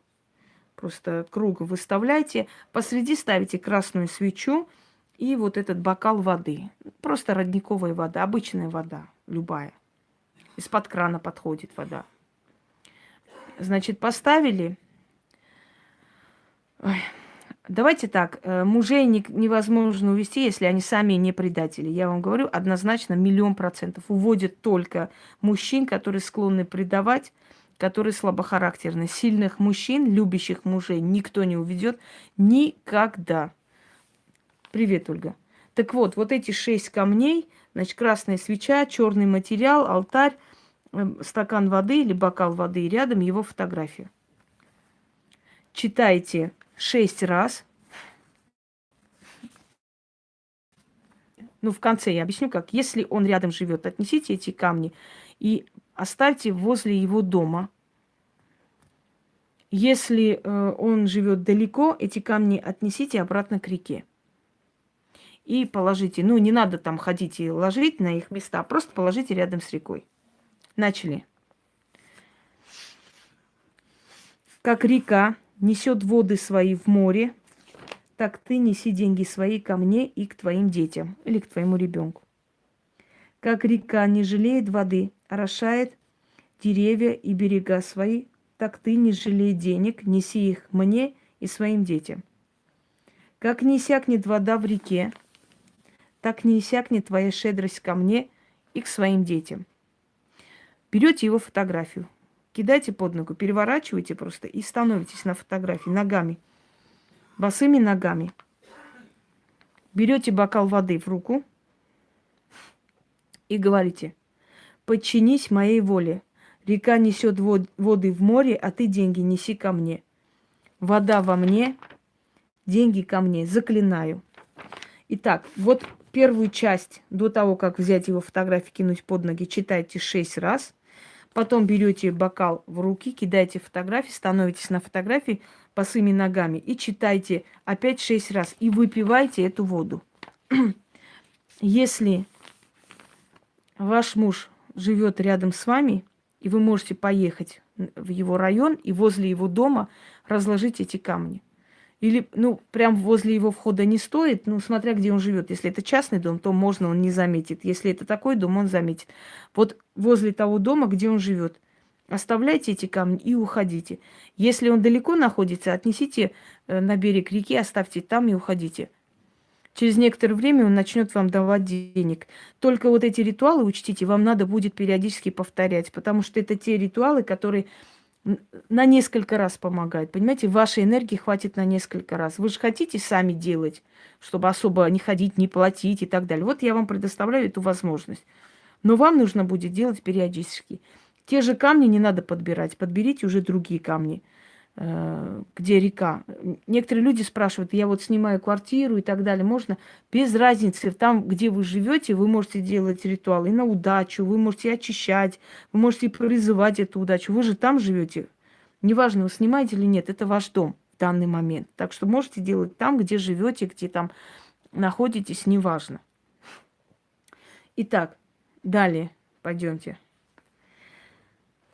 Просто круг выставляйте, посреди ставите красную свечу и вот этот бокал воды. Просто родниковая вода, обычная вода, любая. Из-под крана подходит вода. Значит, поставили. Ой. Давайте так, э, мужей невозможно увести, если они сами не предатели. Я вам говорю, однозначно миллион процентов. Уводят только мужчин, которые склонны предавать, которые слабохарактерны. Сильных мужчин, любящих мужей, никто не уведет никогда. Привет, Ольга. Так вот, вот эти шесть камней, значит, красная свеча, черный материал, алтарь, стакан воды или бокал воды, и рядом его фотография. Читайте шесть раз. Ну, в конце я объясню, как. Если он рядом живет, отнесите эти камни и оставьте возле его дома. Если э, он живет далеко, эти камни отнесите обратно к реке. И положите, ну, не надо там ходить и ложить на их места, просто положите рядом с рекой. Начали. Как река несет воды свои в море, так ты неси деньги свои ко мне и к твоим детям или к твоему ребенку. Как река не жалеет воды, орошает деревья и берега свои, так ты не жалей денег, неси их мне и своим детям. Как не иссякнет вода в реке, так не иссякнет твоя щедрость ко мне и к своим детям. Берете его фотографию, кидайте под ногу, переворачиваете просто и становитесь на фотографии ногами, босыми ногами. Берете бокал воды в руку и говорите, подчинись моей воле. Река несет воды в море, а ты деньги неси ко мне. Вода во мне, деньги ко мне. Заклинаю. Итак, вот первую часть, до того, как взять его фотографии, кинуть под ноги, читайте шесть раз – Потом берете бокал в руки, кидаете фотографии, становитесь на фотографии босыми ногами и читайте опять шесть раз. И выпивайте эту воду. [clears throat] Если ваш муж живет рядом с вами, и вы можете поехать в его район и возле его дома разложить эти камни. Или, ну, прям возле его входа не стоит, ну, смотря где он живет. Если это частный дом, то можно, он не заметит. Если это такой дом, он заметит. Вот возле того дома, где он живет, оставляйте эти камни и уходите. Если он далеко находится, отнесите э, на берег реки, оставьте там и уходите. Через некоторое время он начнет вам давать денег. Только вот эти ритуалы учтите, вам надо будет периодически повторять, потому что это те ритуалы, которые на несколько раз помогает. Понимаете, вашей энергии хватит на несколько раз. Вы же хотите сами делать, чтобы особо не ходить, не платить и так далее. Вот я вам предоставляю эту возможность. Но вам нужно будет делать периодически. Те же камни не надо подбирать, подберите уже другие камни. Э, где река. Некоторые люди спрашивают, я вот снимаю квартиру и так далее, можно? Без разницы, там, где вы живете, вы можете делать ритуалы на удачу, вы можете очищать, вы можете призывать эту удачу. Вы же там живете. Неважно, вы снимаете или нет, это ваш дом в данный момент. Так что можете делать там, где живете, где там находитесь, неважно. Итак, далее пойдемте.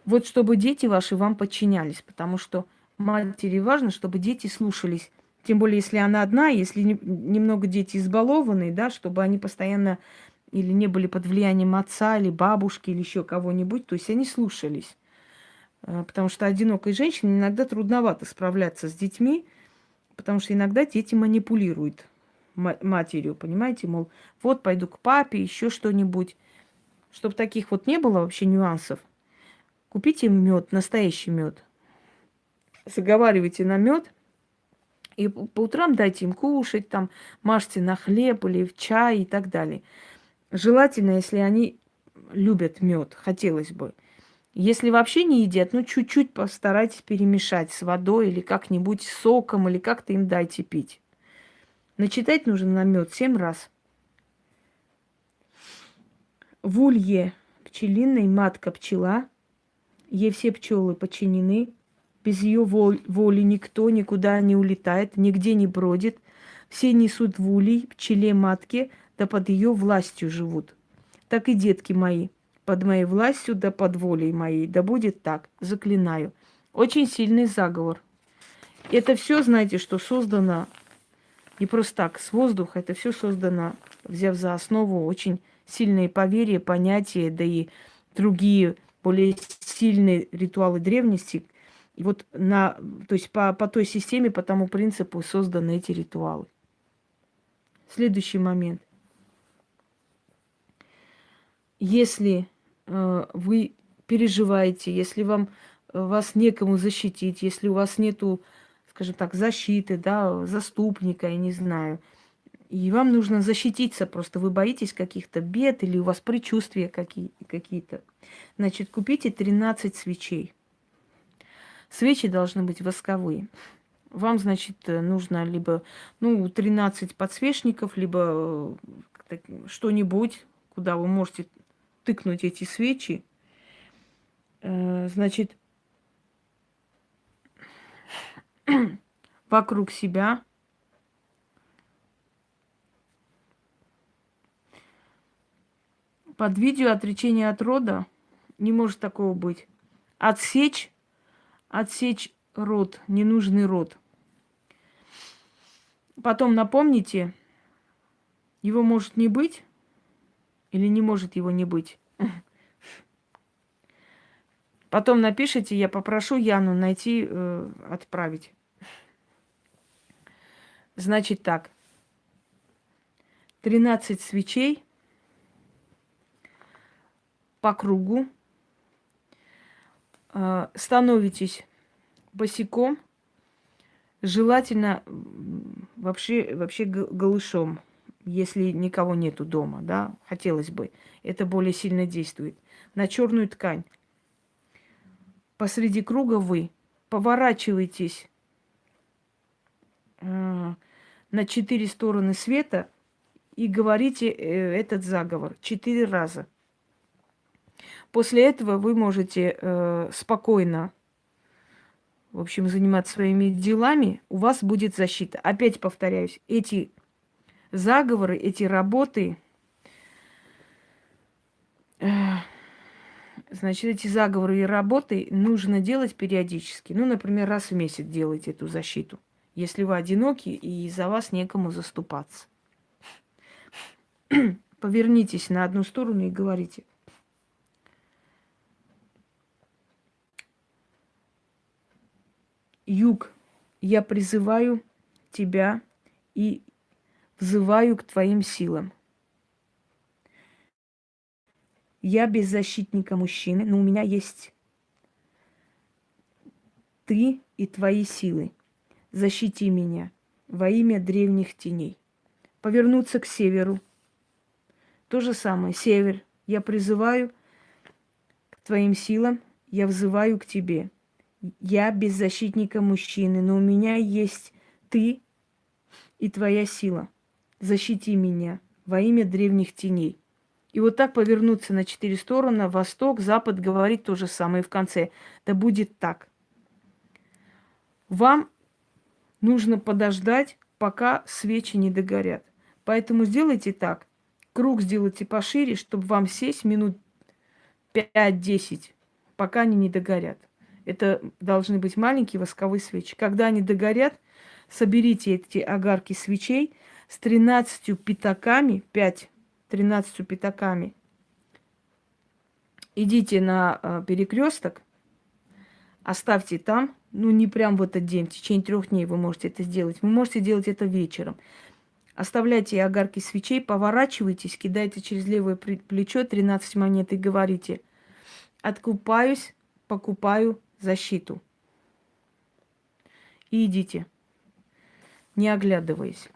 Вот чтобы дети ваши вам подчинялись, потому что матери важно, чтобы дети слушались Тем более, если она одна, если немного дети избалованные, да, чтобы они постоянно или не были под влиянием отца, или бабушки, или еще кого-нибудь, то есть они слушались. Э, потому что одинокой женщине иногда трудновато справляться с детьми, потому что иногда дети манипулируют матерью, понимаете, мол, вот пойду к папе, еще что-нибудь. Чтобы таких вот не было вообще нюансов, купите мед, настоящий мед. Заговаривайте на мед, и по утрам дайте им кушать, там, мажьте на хлеб или в чай и так далее. Желательно, если они любят мед, хотелось бы. Если вообще не едят, ну чуть-чуть постарайтесь перемешать с водой или как-нибудь соком, или как-то им дайте пить. Начитать нужно на мед семь раз. В улье пчелиной матка пчела, ей все пчелы подчинены, без ее воли никто никуда не улетает, нигде не бродит. Все несут в улей пчеле матке, да под ее властью живут. Так и детки мои, под моей властью, да под волей моей. Да будет так, заклинаю. Очень сильный заговор. Это все, знаете, что создано не просто так, с воздуха. Это все создано, взяв за основу очень сильные поверья, понятия, да и другие более сильные ритуалы древности, и вот на, то есть по, по той системе, по тому принципу созданы эти ритуалы. Следующий момент. Если э, вы переживаете, если вам э, вас некому защитить, если у вас нету, скажем так, защиты, да, заступника, я не знаю, и вам нужно защититься, просто вы боитесь каких-то бед или у вас предчувствия какие- какие-то, значит, купите 13 свечей. Свечи должны быть восковые. Вам, значит, нужно либо, ну, 13 подсвечников, либо э, что-нибудь, куда вы можете тыкнуть эти свечи. Э, значит, вокруг себя под видео отречение от рода не может такого быть. Отсечь отсечь рот, ненужный рот. Потом напомните, его может не быть или не может его не быть. Потом напишите, я попрошу Яну найти, э, отправить. Значит так. 13 свечей по кругу становитесь босиком, желательно вообще, вообще голышом, если никого нету дома, да, хотелось бы. Это более сильно действует. На черную ткань. Посреди круга вы поворачиваетесь э, на четыре стороны света и говорите э, этот заговор четыре раза. После этого вы можете э, спокойно, в общем, заниматься своими делами. У вас будет защита. Опять повторяюсь, эти заговоры, эти работы, э, значит, эти заговоры и работы нужно делать периодически. Ну, например, раз в месяц делать эту защиту, если вы одиноки и за вас некому заступаться. [clears throat] Повернитесь на одну сторону и говорите – Юг, я призываю тебя и взываю к твоим силам. Я без защитника мужчины, но у меня есть ты и твои силы. Защити меня во имя древних теней. Повернуться к северу. То же самое. Север. Я призываю к твоим силам, я взываю к тебе я без защитника мужчины, но у меня есть ты и твоя сила. Защити меня во имя древних теней. И вот так повернуться на четыре стороны, восток, запад, говорить то же самое в конце. Да будет так. Вам нужно подождать, пока свечи не догорят. Поэтому сделайте так. Круг сделайте пошире, чтобы вам сесть минут 5-10, пока они не догорят. Это должны быть маленькие восковые свечи. Когда они догорят, соберите эти огарки свечей с 13 пятаками, 5, 13 пятаками. Идите на э, перекресток, оставьте там, ну не прям в этот день, в течение трех дней вы можете это сделать. Вы можете делать это вечером. Оставляйте огарки свечей, поворачивайтесь, кидайте через левое плечо 13 монет и говорите, откупаюсь, покупаю защиту. И идите, не оглядываясь.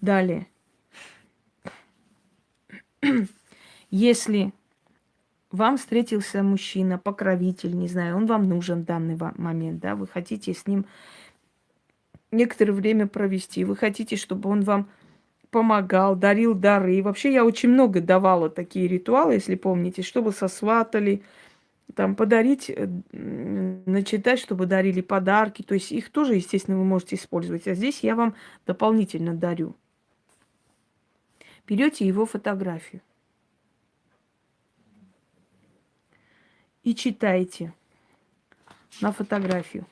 Далее. [clears throat] Если вам встретился мужчина, покровитель, не знаю, он вам нужен в данный момент, да, вы хотите с ним некоторое время провести, вы хотите, чтобы он вам помогал, дарил дары. И вообще я очень много давала такие ритуалы, если помните, чтобы сосватали, там подарить, э, начитать, чтобы дарили подарки. То есть их тоже, естественно, вы можете использовать. А здесь я вам дополнительно дарю. Берете его фотографию и читаете на фотографию.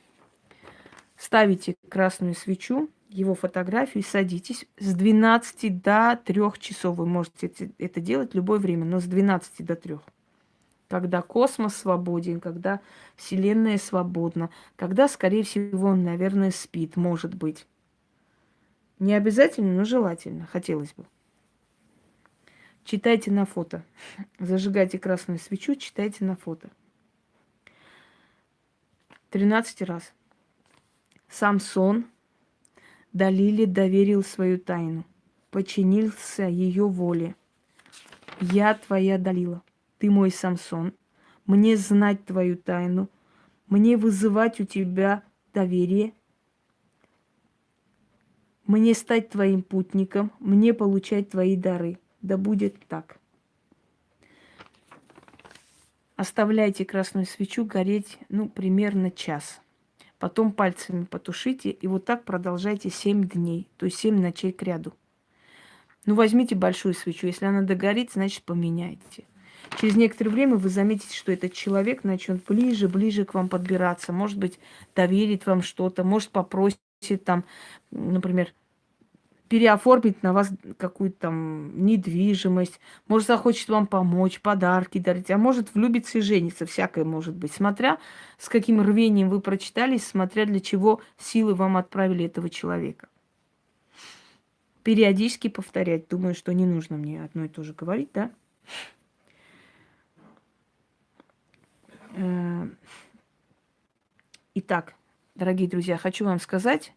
Ставите красную свечу, его фотографию и садитесь. С 12 до 3 часов вы можете это делать любое время, но с 12 до 3. Когда космос свободен, когда Вселенная свободна, когда, скорее всего, он, наверное, спит, может быть. Не обязательно, но желательно, хотелось бы. Читайте на фото. [laughs] Зажигайте красную свечу, читайте на фото. 13 раз. Самсон Далиле доверил свою тайну, подчинился ее воле. Я твоя Далила, ты мой Самсон, мне знать твою тайну, мне вызывать у тебя доверие, мне стать твоим путником, мне получать твои дары. Да будет так. Оставляйте красную свечу гореть, ну, примерно час. Потом пальцами потушите, и вот так продолжайте 7 дней, то есть 7 ночей к ряду. Ну, возьмите большую свечу. Если она догорит, значит, поменяйте. Через некоторое время вы заметите, что этот человек начнет ближе, ближе к вам подбираться. Может быть, доверит вам что-то, может, попросит там, например, переоформить на вас какую-то там недвижимость, может, захочет вам помочь, подарки дарить, а может, влюбиться и жениться, всякое может быть, смотря с каким рвением вы прочитали, смотря для чего силы вам отправили этого человека. Периодически повторять, думаю, что не нужно мне одно и то же говорить, да? Э, итак, дорогие друзья, хочу вам сказать,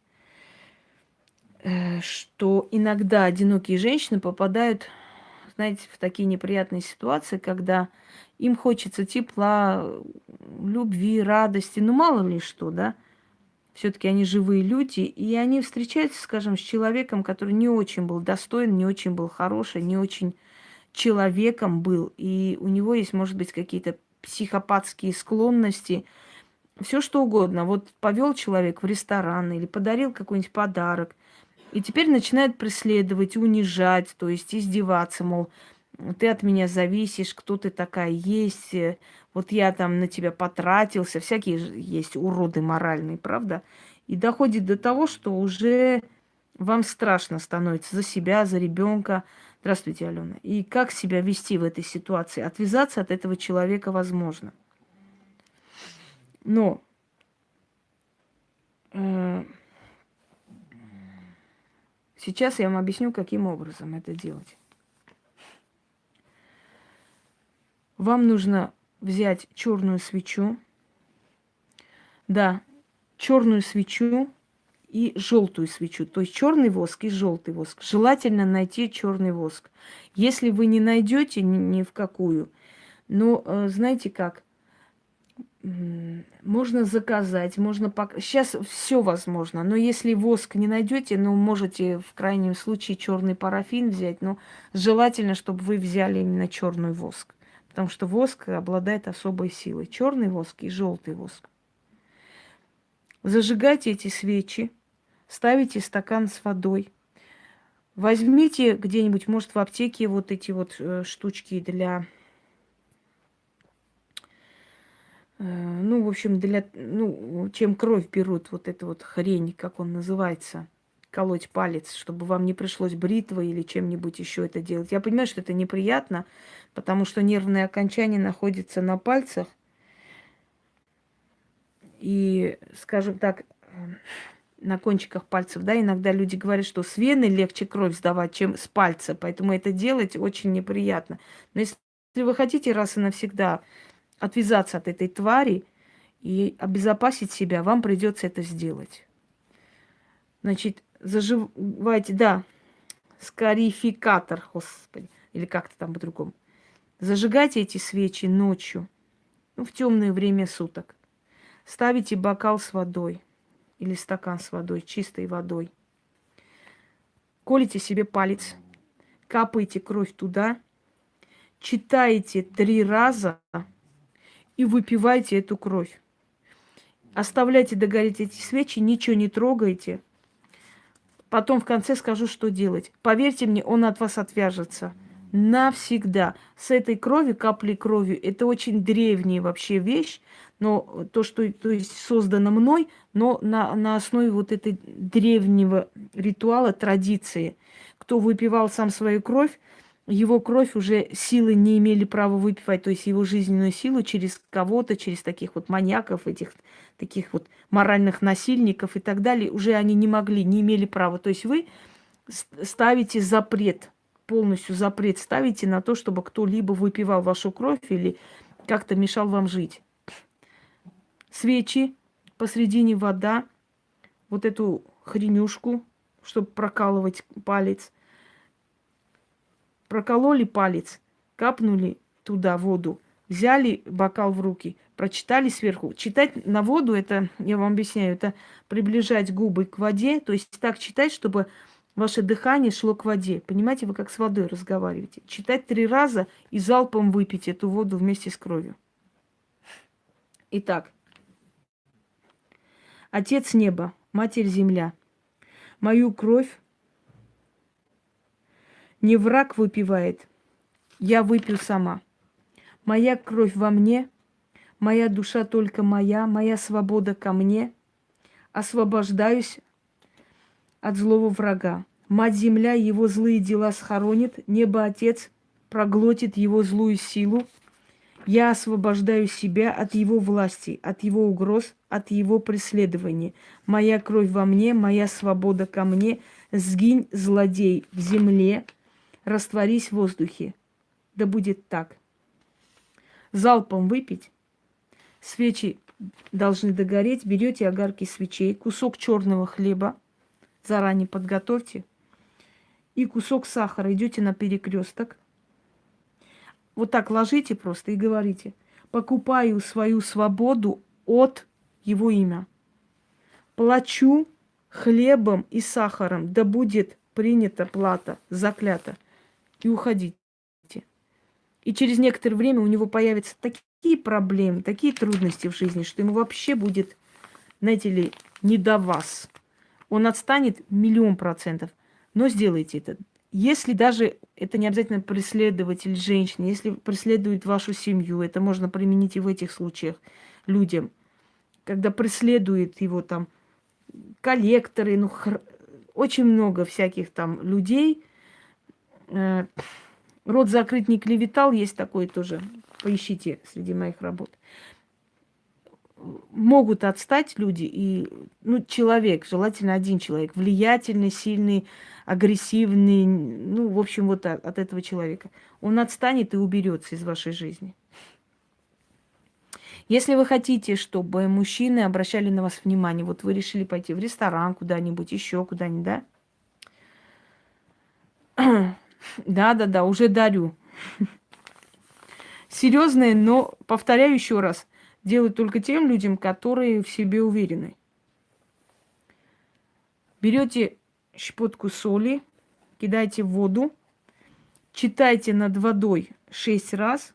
Э, что иногда одинокие женщины попадают, знаете, в такие неприятные ситуации, когда им хочется тепла, любви, радости, ну мало ли что, да. Все-таки они живые люди, и они встречаются, скажем, с человеком, который не очень был достоин, не очень был хороший, не очень человеком был, и у него есть, может быть, какие-то психопатские склонности, все что угодно. Вот повел человек в ресторан или подарил какой-нибудь подарок, и теперь начинает преследовать, унижать, то есть издеваться, мол, ты от меня зависишь, кто ты такая есть, вот я там на тебя потратился, всякие есть уроды моральные, правда? И доходит до того, что уже вам страшно становится за себя, за ребенка. Здравствуйте, Алена. И как себя вести в этой ситуации? Отвязаться от этого человека возможно. Но э, Сейчас я вам объясню, каким образом это делать. Вам нужно взять черную свечу. Да, черную свечу и желтую свечу. То есть черный воск и желтый воск. Желательно найти черный воск. Если вы не найдете ни, в какую, ну, э, знаете как, можно заказать, можно пок... Сейчас все возможно, но если воск не найдете, ну, можете в крайнем случае черный парафин взять, но желательно, чтобы вы взяли именно черный воск, потому что воск обладает особой силой. Черный воск и желтый воск. Зажигайте эти свечи, ставите стакан с водой. Возьмите где-нибудь, может, в аптеке вот эти вот э, штучки для Э, ну, в общем, для, ну, чем кровь берут, вот эту вот хрень, как он называется, колоть палец, чтобы вам не пришлось бритвой или чем-нибудь еще это делать. Я понимаю, что это неприятно, потому что нервные окончания находятся на пальцах. И, скажем так, на кончиках пальцев, да, иногда люди говорят, что с вены легче кровь сдавать, чем с пальца, поэтому это делать очень неприятно. Но если вы хотите раз и навсегда отвязаться от этой твари и обезопасить себя, вам придется это сделать. Значит, заживайте, да, скарификатор, господи, или как-то там по-другому. Зажигайте эти свечи ночью, ну, в темное время суток. Ставите бокал с водой или стакан с водой, чистой водой. Колите себе палец, капаете кровь туда, читаете три раза и выпивайте эту кровь. Оставляйте догореть эти свечи, ничего не трогайте. Потом в конце скажу, что делать. Поверьте мне, он от вас отвяжется. Навсегда. С этой крови, каплей крови, это очень древняя вообще вещь, но то, что то есть создано мной, но на, на основе вот этой древнего ритуала, традиции. Кто выпивал сам свою кровь, его кровь уже силы не имели права выпивать, то есть его жизненную силу через кого-то, через таких вот маньяков, этих таких вот моральных насильников и так далее, уже они не могли, не имели права. То есть вы ставите запрет, полностью запрет ставите на то, чтобы кто-либо выпивал вашу кровь или как-то мешал вам жить. Свечи, посредине вода, вот эту хренюшку, чтобы прокалывать палец – прокололи палец, капнули туда воду, взяли бокал в руки, прочитали сверху. Читать на воду, это, я вам объясняю, это приближать губы к воде, то есть так читать, чтобы ваше дыхание шло к воде. Понимаете, вы как с водой разговариваете. Читать три раза и залпом выпить эту воду вместе с кровью. Итак, Отец неба, Матерь Земля, мою кровь не враг выпивает, я выпью сама. Моя кровь во мне, моя душа только моя, моя свобода ко мне. Освобождаюсь от злого врага. Мать-земля его злые дела схоронит, небо-отец проглотит его злую силу. Я освобождаю себя от его власти, от его угроз, от его преследования. Моя кровь во мне, моя свобода ко мне. Сгинь, злодей, в земле, растворись в воздухе. Да будет так. Залпом выпить. Свечи должны догореть. Берете огарки свечей, кусок черного хлеба, заранее подготовьте, и кусок сахара. Идете на перекресток. Вот так ложите просто и говорите. Покупаю свою свободу от его имя. Плачу хлебом и сахаром, да будет принята плата, заклята и уходите. И через некоторое время у него появятся такие проблемы, такие трудности в жизни, что ему вообще будет, знаете ли, не до вас. Он отстанет миллион процентов. Но сделайте это. Если даже это не обязательно преследователь женщины, если преследует вашу семью, это можно применить и в этих случаях людям, когда преследует его там коллекторы, ну, хр... очень много всяких там людей – Э, рот закрыть не клеветал, есть такой тоже. Поищите среди моих работ. Могут отстать люди и, ну, человек, желательно один человек, влиятельный, сильный, агрессивный, ну, в общем, вот от, от этого человека. Он отстанет и уберется из вашей жизни. Если вы хотите, чтобы мужчины обращали на вас внимание, вот вы решили пойти в ресторан куда-нибудь, еще куда-нибудь, да? [clears throat] Да-да-да, уже дарю. [laughs] Серьезные, но, повторяю еще раз, делают только тем людям, которые в себе уверены. Берете щепотку соли, кидайте в воду, читайте над водой шесть раз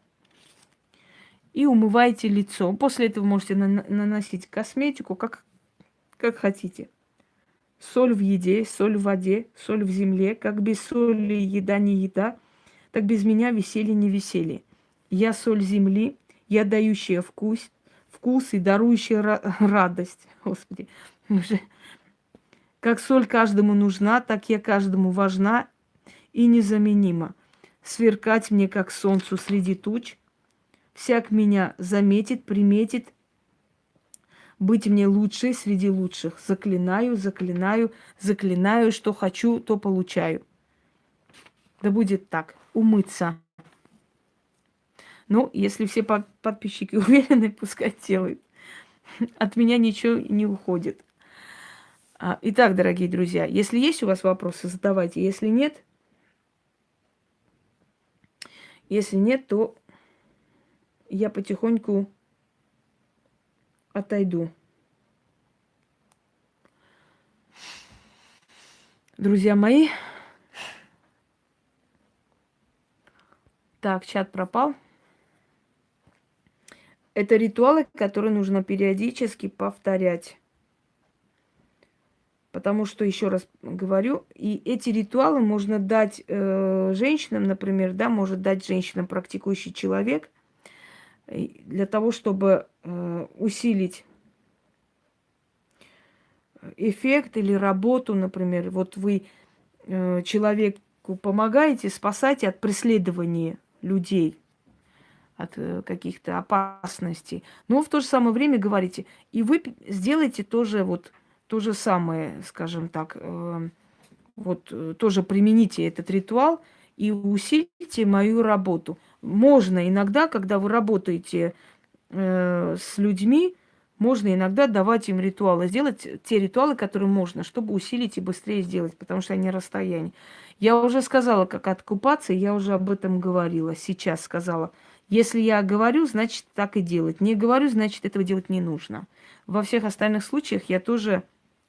и умывайте лицо. После этого можете наносить косметику, как, как хотите. Соль в еде, соль в воде, соль в земле. Как без соли еда не еда, так без меня веселье не веселье. Я соль земли, я дающая вкус, вкус и дарующая [laughs] радость. Господи, уже как соль каждому нужна, так я каждому важна и незаменима. Сверкать мне, как солнцу среди туч. Всяк меня заметит, приметит. Быть мне лучшей среди лучших. Заклинаю, заклинаю, заклинаю, что хочу, то получаю. Да будет так. Умыться. Ну, если все подписчики [laughs] уверены, пускай делают. От меня ничего не уходит. А, итак, дорогие друзья, если есть у вас вопросы, задавайте. Если нет, если нет, то я потихоньку отойду. Друзья мои, так, чат пропал. Это ритуалы, которые нужно периодически повторять. Потому что, еще раз говорю, и эти ритуалы можно дать э, женщинам, например, да, может дать женщинам практикующий человек, для того, чтобы э, усилить эффект или работу, например. Вот вы э, человеку помогаете, спасаете от преследования людей, от э, каких-то опасностей. Но в то же самое время говорите, и вы сделаете тоже вот то же самое, скажем так, э, вот э, тоже примените этот ритуал и усилите мою работу. Можно иногда, когда вы работаете с людьми, можно иногда давать им ритуалы, сделать те ритуалы, которые можно, чтобы усилить и быстрее сделать, потому что они расстояние. Я уже сказала, как откупаться, я уже об этом говорила, сейчас сказала. Если я говорю, значит так и делать. Не говорю, значит этого делать не нужно. Во всех остальных случаях я тоже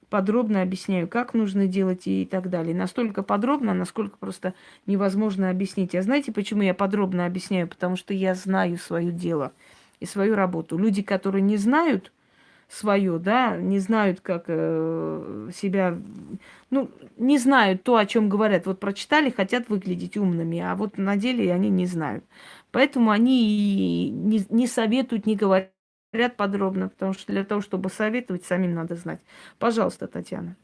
подробно объясняю, как нужно делать и так далее. Настолько подробно, насколько просто невозможно объяснить. А знаете, почему я подробно объясняю? Потому что я знаю свое дело и свою работу. Люди, которые не знают свое, да, не знают, как э, себя, ну, не знают то, о чем говорят. Вот прочитали, хотят выглядеть умными, а вот на деле они не знают. Поэтому они не, не советуют, не говорят подробно, потому что для того, чтобы советовать, самим надо знать. Пожалуйста, Татьяна.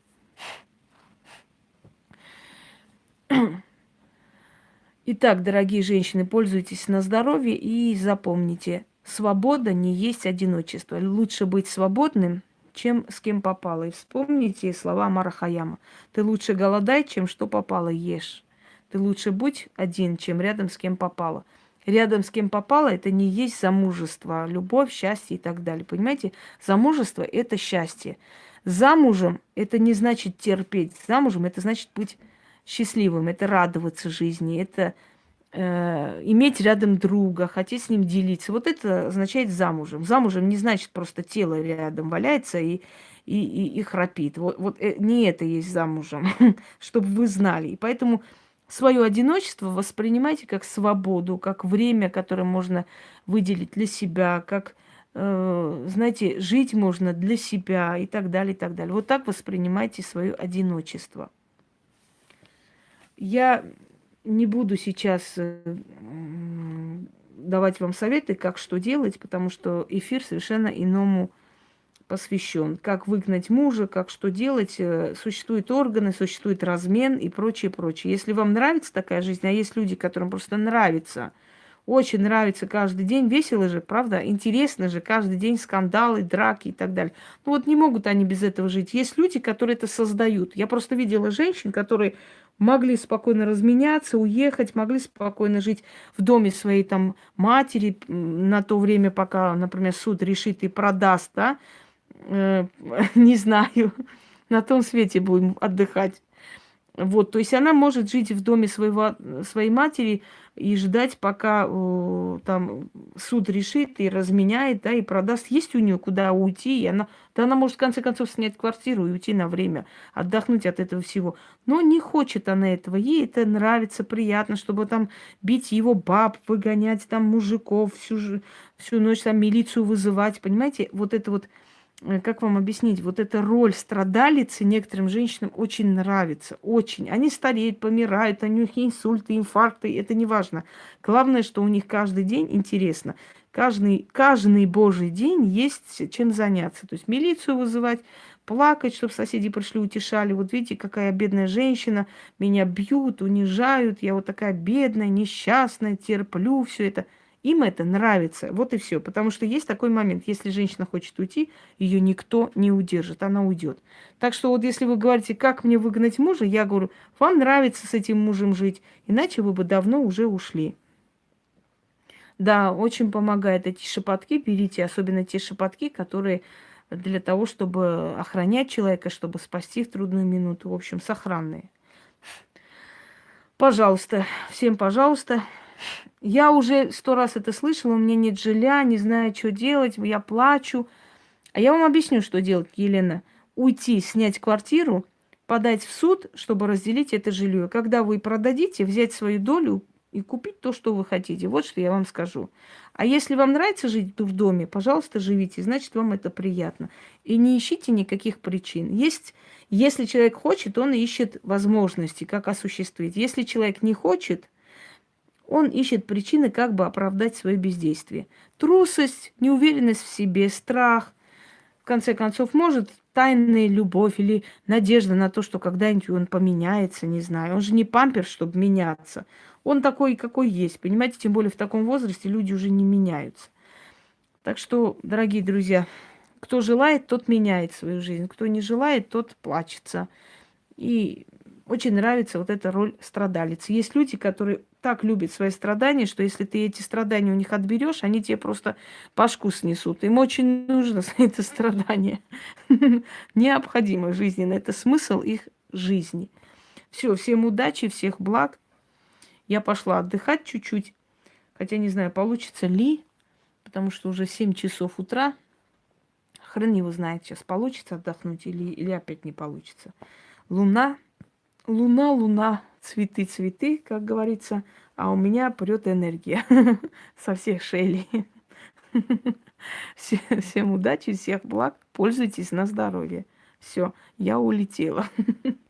Итак, дорогие женщины, пользуйтесь на здоровье и запомните, свобода не есть одиночество. Лучше быть свободным, чем с кем попало. И вспомните слова Марахаяма. Ты лучше голодай, чем что попало ешь. Ты лучше будь один, чем рядом с кем попало рядом с кем попало, это не есть замужество, любовь, счастье и так далее. Понимаете, замужество – это счастье. Замужем – это не значит терпеть. Замужем – это значит быть счастливым, это радоваться жизни, это иметь рядом друга, хотеть с ним делиться. Вот это означает замужем. Замужем не значит просто тело рядом валяется и, и, и, и храпит. Вот, вот э, не это есть замужем, [laughs] чтобы вы знали. И поэтому свое одиночество воспринимайте как свободу, как время, которое можно выделить для себя, как, э, знаете, жить можно для себя и так далее, и так далее. Вот так воспринимайте свое одиночество. Я не буду сейчас э, давать вам советы, как что делать, потому что эфир совершенно иному посвящен. Как выгнать мужа, как что делать. Э, существуют органы, существует размен и прочее, прочее. Если вам нравится такая жизнь, а есть люди, которым просто нравится, очень нравится каждый день, весело же, правда, интересно же, каждый день скандалы, драки и так далее. Ну вот не могут они без этого жить. Есть люди, которые это создают. Я просто видела женщин, которые могли спокойно разменяться, уехать, могли спокойно жить в доме своей там матери на то время, пока, например, суд решит и продаст, да, э, [laughs] не знаю, на том свете будем отдыхать. Вот, то есть она может жить в доме своего, своей матери и ждать, пока э, там суд решит и разменяет, да, и продаст. Есть у нее куда уйти, и она, да она может в конце концов снять квартиру и уйти на время, отдохнуть от этого всего. Но не хочет она этого, ей это нравится, приятно, чтобы там бить его баб, выгонять там мужиков, всю, всю ночь там милицию вызывать, понимаете, вот это вот как вам объяснить, вот эта роль страдалицы некоторым женщинам очень нравится, очень. Они стареют, помирают, у них инсульты, инфаркты, это не важно. Главное, что у них каждый день интересно. Каждый, каждый божий день есть чем заняться. То есть милицию вызывать, плакать, чтобы соседи пришли, утешали. Вот видите, какая бедная женщина, меня бьют, унижают, я вот такая бедная, несчастная, терплю все это. Им это нравится, вот и все. Потому что есть такой момент, если женщина хочет уйти, ее никто не удержит, она уйдет. Так что вот если вы говорите, как мне выгнать мужа, я говорю, вам нравится с этим мужем жить, иначе вы бы давно уже ушли. Да, очень помогает эти шепотки, берите, особенно те шепотки, которые для того, чтобы охранять человека, чтобы спасти в трудную минуту. В общем, сохранные. Пожалуйста, всем пожалуйста. Я уже сто раз это слышала, у меня нет жилья, не знаю, что делать, я плачу. А я вам объясню, что делать, Елена. Уйти, снять квартиру, подать в суд, чтобы разделить это жилье. Когда вы продадите, взять свою долю, и купить то, что вы хотите. Вот что я вам скажу. А если вам нравится жить в доме, пожалуйста, живите, значит, вам это приятно. И не ищите никаких причин. Есть, если человек хочет, он ищет возможности, как осуществить. Если человек не хочет, он ищет причины, как бы оправдать свое бездействие. Трусость, неуверенность в себе, страх, в конце концов, может тайная любовь или надежда на то, что когда-нибудь он поменяется, не знаю. Он же не пампер, чтобы меняться. Он такой, какой есть, понимаете? Тем более в таком возрасте люди уже не меняются. Так что, дорогие друзья, кто желает, тот меняет свою жизнь. Кто не желает, тот плачется. И очень нравится вот эта роль страдалицы. Есть люди, которые так любят свои страдания, что если ты эти страдания у них отберешь, они тебе просто пашку снесут. Им очень нужно [laughs] это страдание. [laughs] Необходимо жизненно. Это смысл их жизни. Все, всем удачи, всех благ. Я пошла отдыхать чуть-чуть, хотя не знаю, получится ли, потому что уже 7 часов утра. Хрен его знает, сейчас получится отдохнуть или, или опять не получится. Луна, луна, луна, цветы, цветы, как говорится, а у меня прет энергия [laughs] со всех шейлей. Всем удачи, всех благ, пользуйтесь на здоровье. Все, я улетела. [laughs]